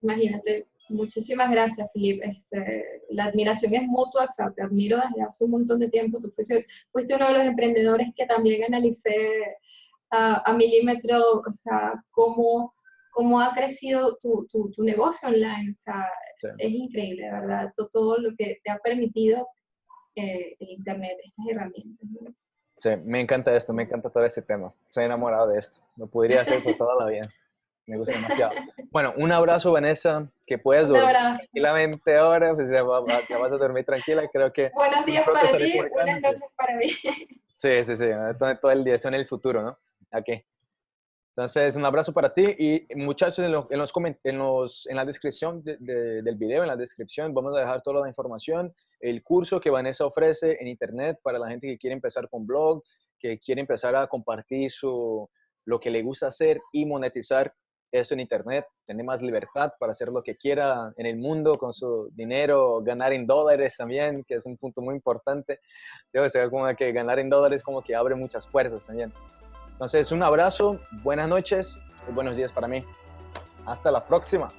imagínate, muchísimas gracias, Felipe. Este, la admiración es mutua, o sea, te admiro desde hace un montón de tiempo. Tú fuiste, fuiste uno de los emprendedores que también analicé a, milímetro, o sea, cómo, cómo ha crecido tu, tu, tu negocio online. O sea, es increíble, ¿verdad? Todo, todo, lo que te ha permitido eh, el Internet, estas herramientas. Sí, me encanta esto, me encanta todo este tema. Estoy enamorado de esto. Lo podría hacer por toda la vida. Me gusta demasiado. Bueno, un abrazo, Vanessa. Que puedas dormir tranquilamente ahora. Pues ya, vas a dormir tranquila. Creo que. Buenos días para ti, buenas noches para mí. Sí, sí, sí. Todo, todo el día. Esto en el futuro, ¿no? Aquí. Entonces, un abrazo para ti y muchachos, en, los, en, los, en, la descripción del video, en la descripción, vamos a dejar toda la información, el curso que Vanessa ofrece en internet para la gente que quiere empezar con blog, que quiere empezar a compartir su, lo que le gusta hacer y monetizar eso en internet, tener más libertad para hacer lo que quiera en el mundo con su dinero, ganar en dólares también, que es un punto muy importante. Yo sé, como que ganar en dólares como que abre muchas puertas también. Entonces, un abrazo, buenas noches y buenos días para mí. Hasta la próxima.